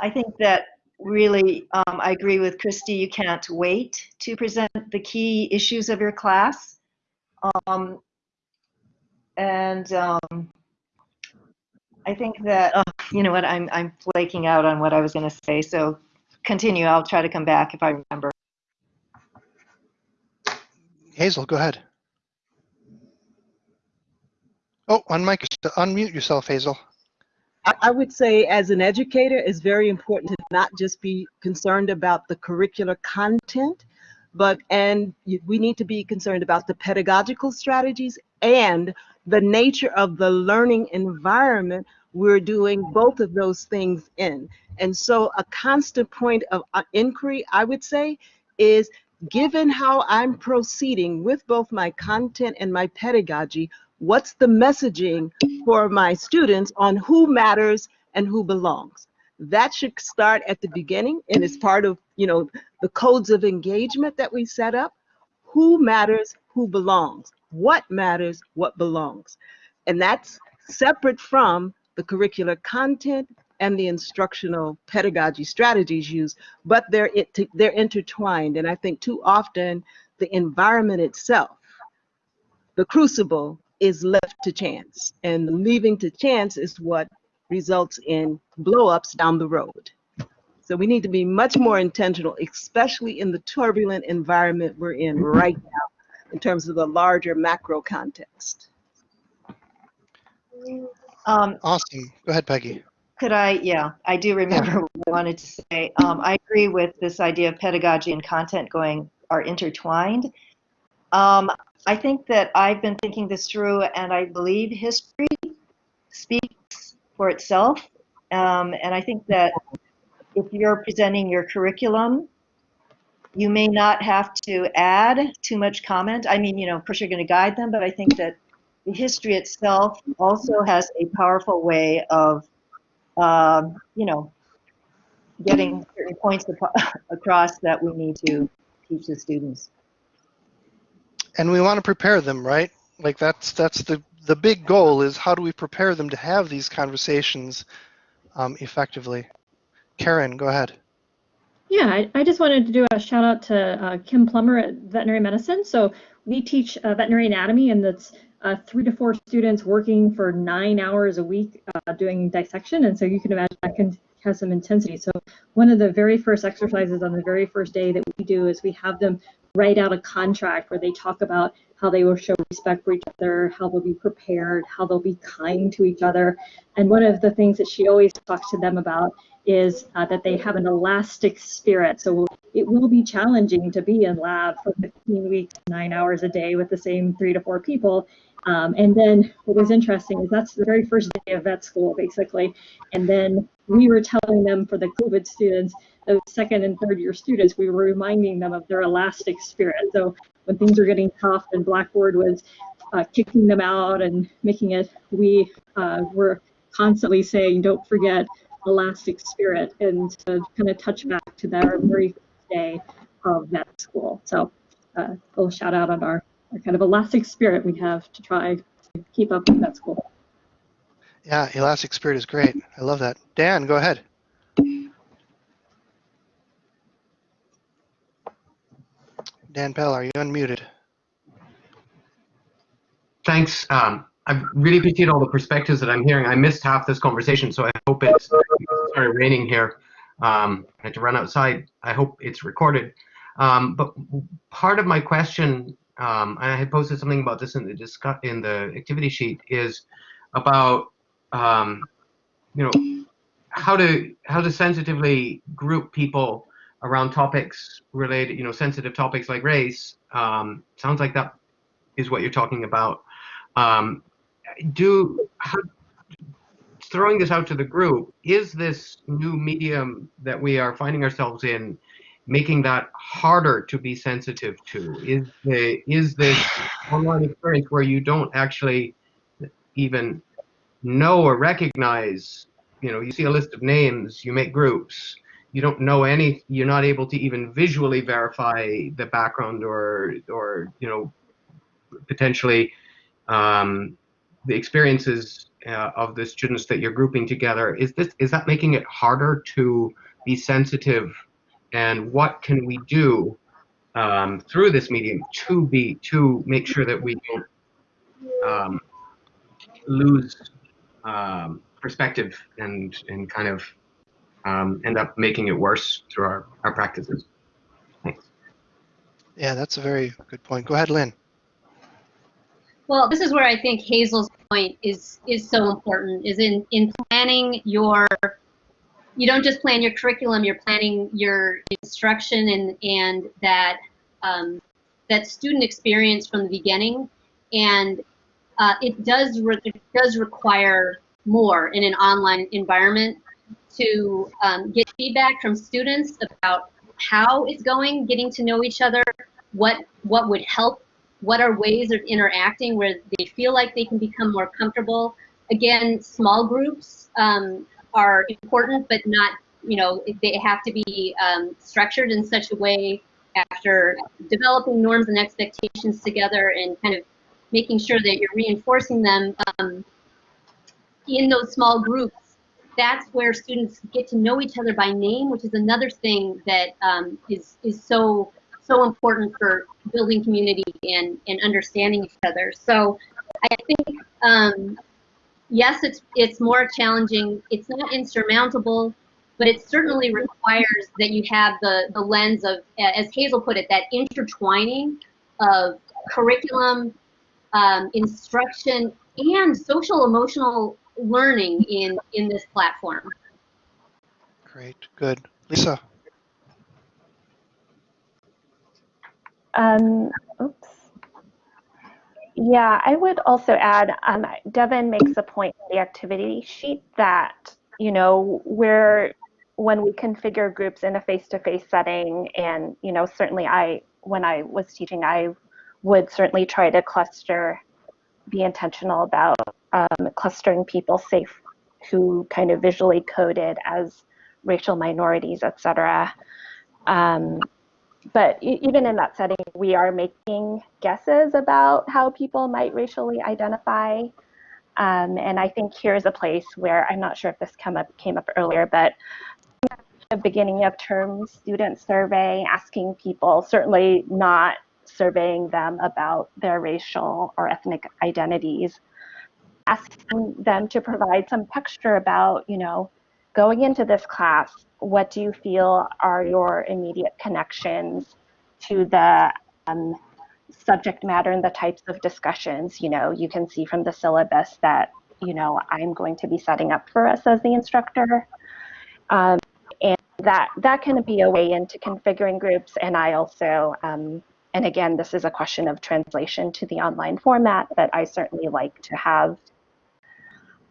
I think that really, um, I agree with Christy, you can't wait to present the key issues of your class. Um, and um, I think that, oh, you know what, I'm, I'm flaking out on what I was going to say, so continue. I'll try to come back if I remember. Hazel, go ahead. Oh, unmic, unmute yourself, Hazel. I, I would say as an educator, it's very important to not just be concerned about the curricular content, but and we need to be concerned about the pedagogical strategies and the nature of the learning environment we're doing both of those things in. And so a constant point of uh, inquiry, I would say, is given how I'm proceeding with both my content and my pedagogy, what's the messaging for my students on who matters and who belongs? That should start at the beginning and is part of, you know, the codes of engagement that we set up. Who matters, who belongs? What matters, what belongs? And that's separate from the curricular content and the instructional pedagogy strategies used, but they're they're intertwined. And I think too often the environment itself, the crucible, is left to chance, and leaving to chance is what results in blowups down the road. So we need to be much more intentional, especially in the turbulent environment we're in right now, in terms of the larger macro context. Um, Awesome. Go ahead, Peggy. Could I, yeah, I do remember what I wanted to say. Um, I agree with this idea of pedagogy and content going are intertwined. Um, I think that I've been thinking this through, and I believe history speaks for itself. Um, and I think that if you're presenting your curriculum, you may not have to add too much comment. I mean, you know, of course you're going to guide them, but I think that the history itself also has a powerful way of, um, you know, getting certain points across that we need to teach the students. And we want to prepare them, right? Like that's that's the the big goal is how do we prepare them to have these conversations um, effectively. Karen, go ahead. Yeah, I, I, just wanted to do a shout out to uh, Kim Plummer at Veterinary Medicine. So we teach uh, veterinary anatomy, and that's uh, three to four students working for nine hours a week uh, doing dissection. And so you can imagine that can have some intensity. So one of the very first exercises on the very first day that we do is we have them write out a contract where they talk about how they will show respect for each other, how they'll be prepared, how they'll be kind to each other. And one of the things that she always talks to them about is uh, that they have an elastic spirit. So it will be challenging to be in lab for 15 weeks, nine hours a day with the same three to four people. Um, and then what was interesting is that's the very first day of vet school, basically. And then we were telling them for the COVID students, the second and third year students, we were reminding them of their elastic spirit. So when things were getting tough and Blackboard was uh, kicking them out and making it, we uh, were constantly saying, don't forget elastic spirit and to kind of touch back to their very day of vet school. So uh, a little shout out on our, our kind of elastic spirit we have to try to keep up with that school. Yeah, elastic spirit is great. I love that. Dan, go ahead. Dan Pell, are you unmuted? Thanks. Um, I really appreciate all the perspectives that I'm hearing. I missed half this conversation, so I hope it's started raining here. Um, I had to run outside. I hope it's recorded. Um, but part of my question, um, and I had posted something about this in the discuss in the activity sheet, is about um, you know how to how to sensitively group people around topics related, you know, sensitive topics like race. Um, sounds like that is what you're talking about. Um, do how, throwing this out to the group, is this new medium that we are finding ourselves in making that harder to be sensitive to? Is the is this online experience where you don't actually even know or recognize, you know, you see a list of names, you make groups, you don't know any, you're not able to even visually verify the background or or you know potentially um, the experiences uh, of the students that you're grouping together, is this is that making it harder to be sensitive? And what can we do um, through this medium to be to make sure that we don't um, lose um, perspective and and kind of um, end up making it worse through our, our practices. Thanks. Yeah, that's a very good point. Go ahead, Lynn. Well, this is where I think Hazel's point is is so important. Is in in planning your, you don't just plan your curriculum. You're planning your instruction and and that um, that student experience from the beginning, and uh, it does it does require more in an online environment to um, get feedback from students about how it's going, getting to know each other, what what would help what are ways of interacting where they feel like they can become more comfortable. Again, small groups um, are important, but not, you know, they have to be um, structured in such a way after developing norms and expectations together and kind of making sure that you're reinforcing them um, in those small groups. That's where students get to know each other by name, which is another thing that um, is is so so important for building community and, and understanding each other. So I think, um, yes, it's, it's more challenging. It's not insurmountable, but it certainly requires that you have the, the lens of, as Hazel put it, that intertwining of curriculum, um, instruction, and social emotional learning in, in this platform. Great, good. Lisa. Um, oops. Yeah, I would also add, um, Devin makes a point in the activity sheet that, you know, where when we configure groups in a face-to-face -face setting, and, you know, certainly I, when I was teaching, I would certainly try to cluster, be intentional about um, clustering people safe who kind of visually coded as racial minorities, et cetera. Um, but even in that setting, we are making guesses about how people might racially identify. Um, and I think here's a place where I'm not sure if this come up came up earlier, but the beginning of term student survey asking people, certainly not surveying them about their racial or ethnic identities, asking them to provide some texture about, you know, going into this class, what do you feel are your immediate connections to the um, subject matter and the types of discussions? You know, you can see from the syllabus that, you know, I'm going to be setting up for us as the instructor. Um, and that, that can be a way into configuring groups. And I also, um, and again, this is a question of translation to the online format, but I certainly like to have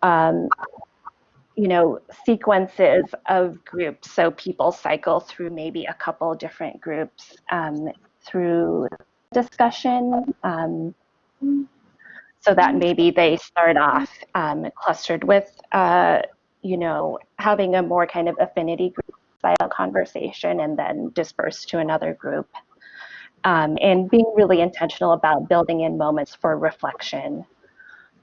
um, you know, sequences of groups. So people cycle through maybe a couple different groups um, through discussion. Um, so that maybe they start off um, clustered with, uh, you know, having a more kind of affinity group style conversation and then disperse to another group. Um, and being really intentional about building in moments for reflection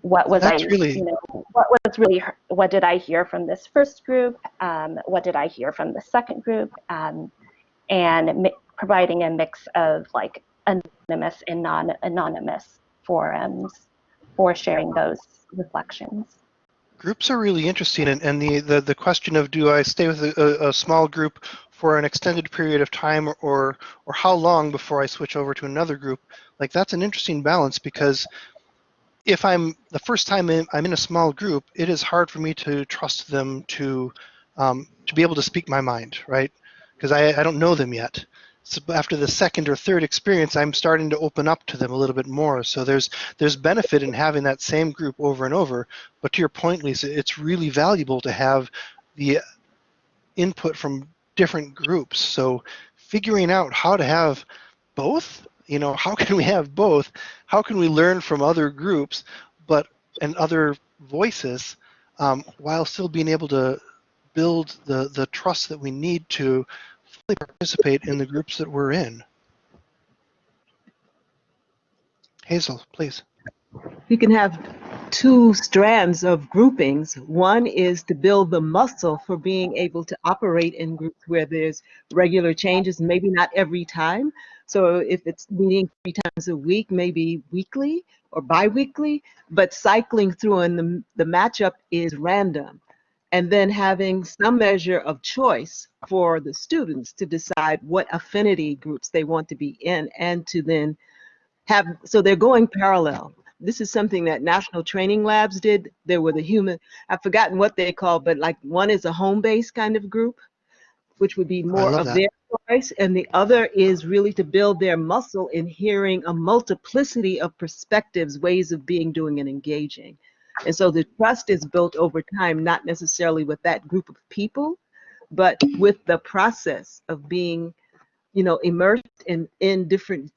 what was That's I, really- you know, what was really, what did I hear from this first group? Um, what did I hear from the second group? Um, and mi- providing a mix of like anonymous and non-anonymous forums for sharing those reflections. Groups are really interesting, and, and the, the, the question of do I stay with a, a, a small group for an extended period of time or, or how long before I switch over to another group, like that's an interesting balance because if I'm the first time in, I'm in a small group, it is hard for me to trust them to um, to be able to speak my mind, right? Because I, I don't know them yet. So after the second or third experience, I'm starting to open up to them a little bit more. So there's there's benefit in having that same group over and over. But to your point, Lisa, it's really valuable to have the input from different groups. So figuring out how to have both you know how can we have both how can we learn from other groups but and other voices um, while still being able to build the the trust that we need to fully participate in the groups that we're in hazel please You can have two strands of groupings. One is to build the muscle for being able to operate in groups where there's regular changes, maybe not every time. So if it's meeting three times a week, maybe weekly or bi-weekly, but cycling through and the, the matchup is random. And then having some measure of choice for the students to decide what affinity groups they want to be in and to then have so they're going parallel this is something that national training labs did there were the human i've forgotten what they call but like one is a home base kind of group which would be more of that. their choice and the other is really to build their muscle in hearing a multiplicity of perspectives ways of being doing and engaging and so the trust is built over time not necessarily with that group of people but with the process of being you know immersed in in different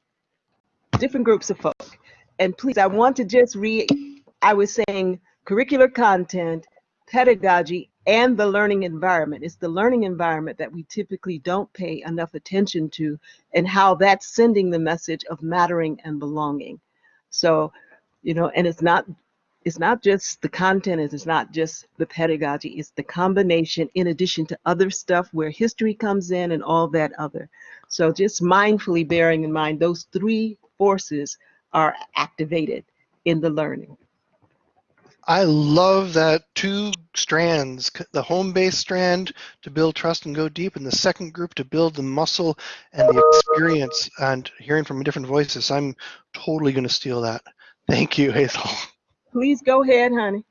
different groups of folk. And please, I want to just read, I was saying curricular content, pedagogy, and the learning environment. It's the learning environment that we typically don't pay enough attention to and how that's sending the message of mattering and belonging. So, you know, and it's not it's not just the content, it's not just the pedagogy, it's the combination in addition to other stuff where history comes in and all that other. So just mindfully bearing in mind those three forces are activated in the learning. I love that two strands the home base strand to build trust and go deep and the second group to build the muscle and the experience and hearing from different voices i'm totally going to steal that thank you hazel Please go ahead, honey.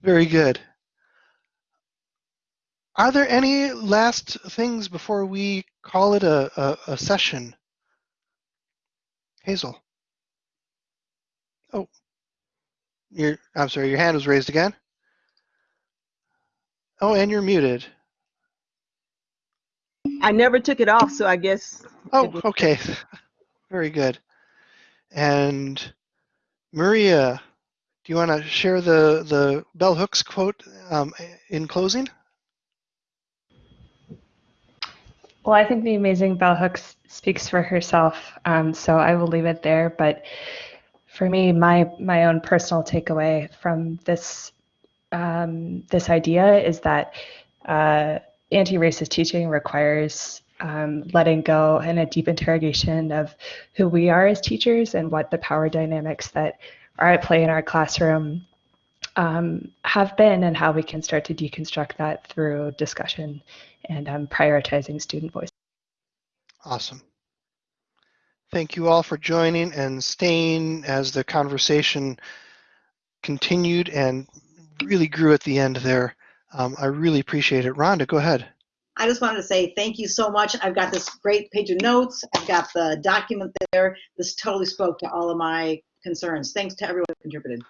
Very good. Are there any last things before we call it a, a, a session? Hazel. Oh, your, I'm sorry, your hand was raised again. Oh, and you're muted. I never took it off, so I guess. Oh, okay. Very good. And Maria, do you want to share the, the Bell Hooks quote um, in closing? Well, I think the amazing bell hooks speaks for herself, um, so I will leave it there. But for me, my my own personal takeaway from this um, this idea is that uh, anti-racist teaching requires um, letting go and a deep interrogation of who we are as teachers and what the power dynamics that are at play in our classroom um, have been and how we can start to deconstruct that through discussion and um, prioritizing student voice. Awesome. Thank you all for joining and staying as the conversation continued and really grew at the end there. Um, I really appreciate it. Rhonda, go ahead. I just wanted to say thank you so much. I've got this great page of notes. I've got the document there. This totally spoke to all of my concerns. Thanks to everyone who contributed.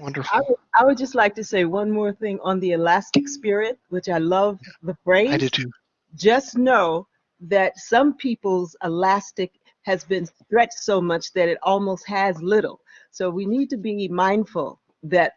Wonderful. I would, I would just like to say one more thing on the elastic spirit, which I love the phrase. I do too. Just know that some people's elastic has been stretched so much that it almost has little. So we need to be mindful that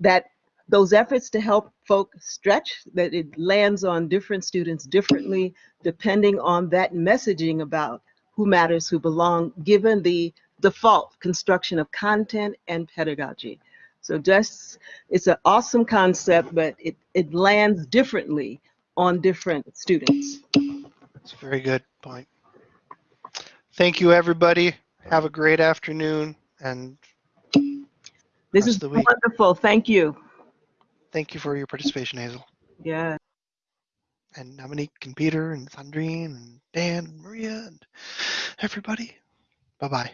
that those efforts to help folk stretch that it lands on different students differently depending on that messaging about who matters who belong given the default construction of content and pedagogy so just it's an awesome concept but it, it lands differently on different students That's a very good point. Thank you, everybody. Have a great afternoon and this is the week. wonderful thank you Thank you for your participation, Hazel. yeah And Dominique and Peter and Sandrine and Dan and Maria and everybody. Bye bye.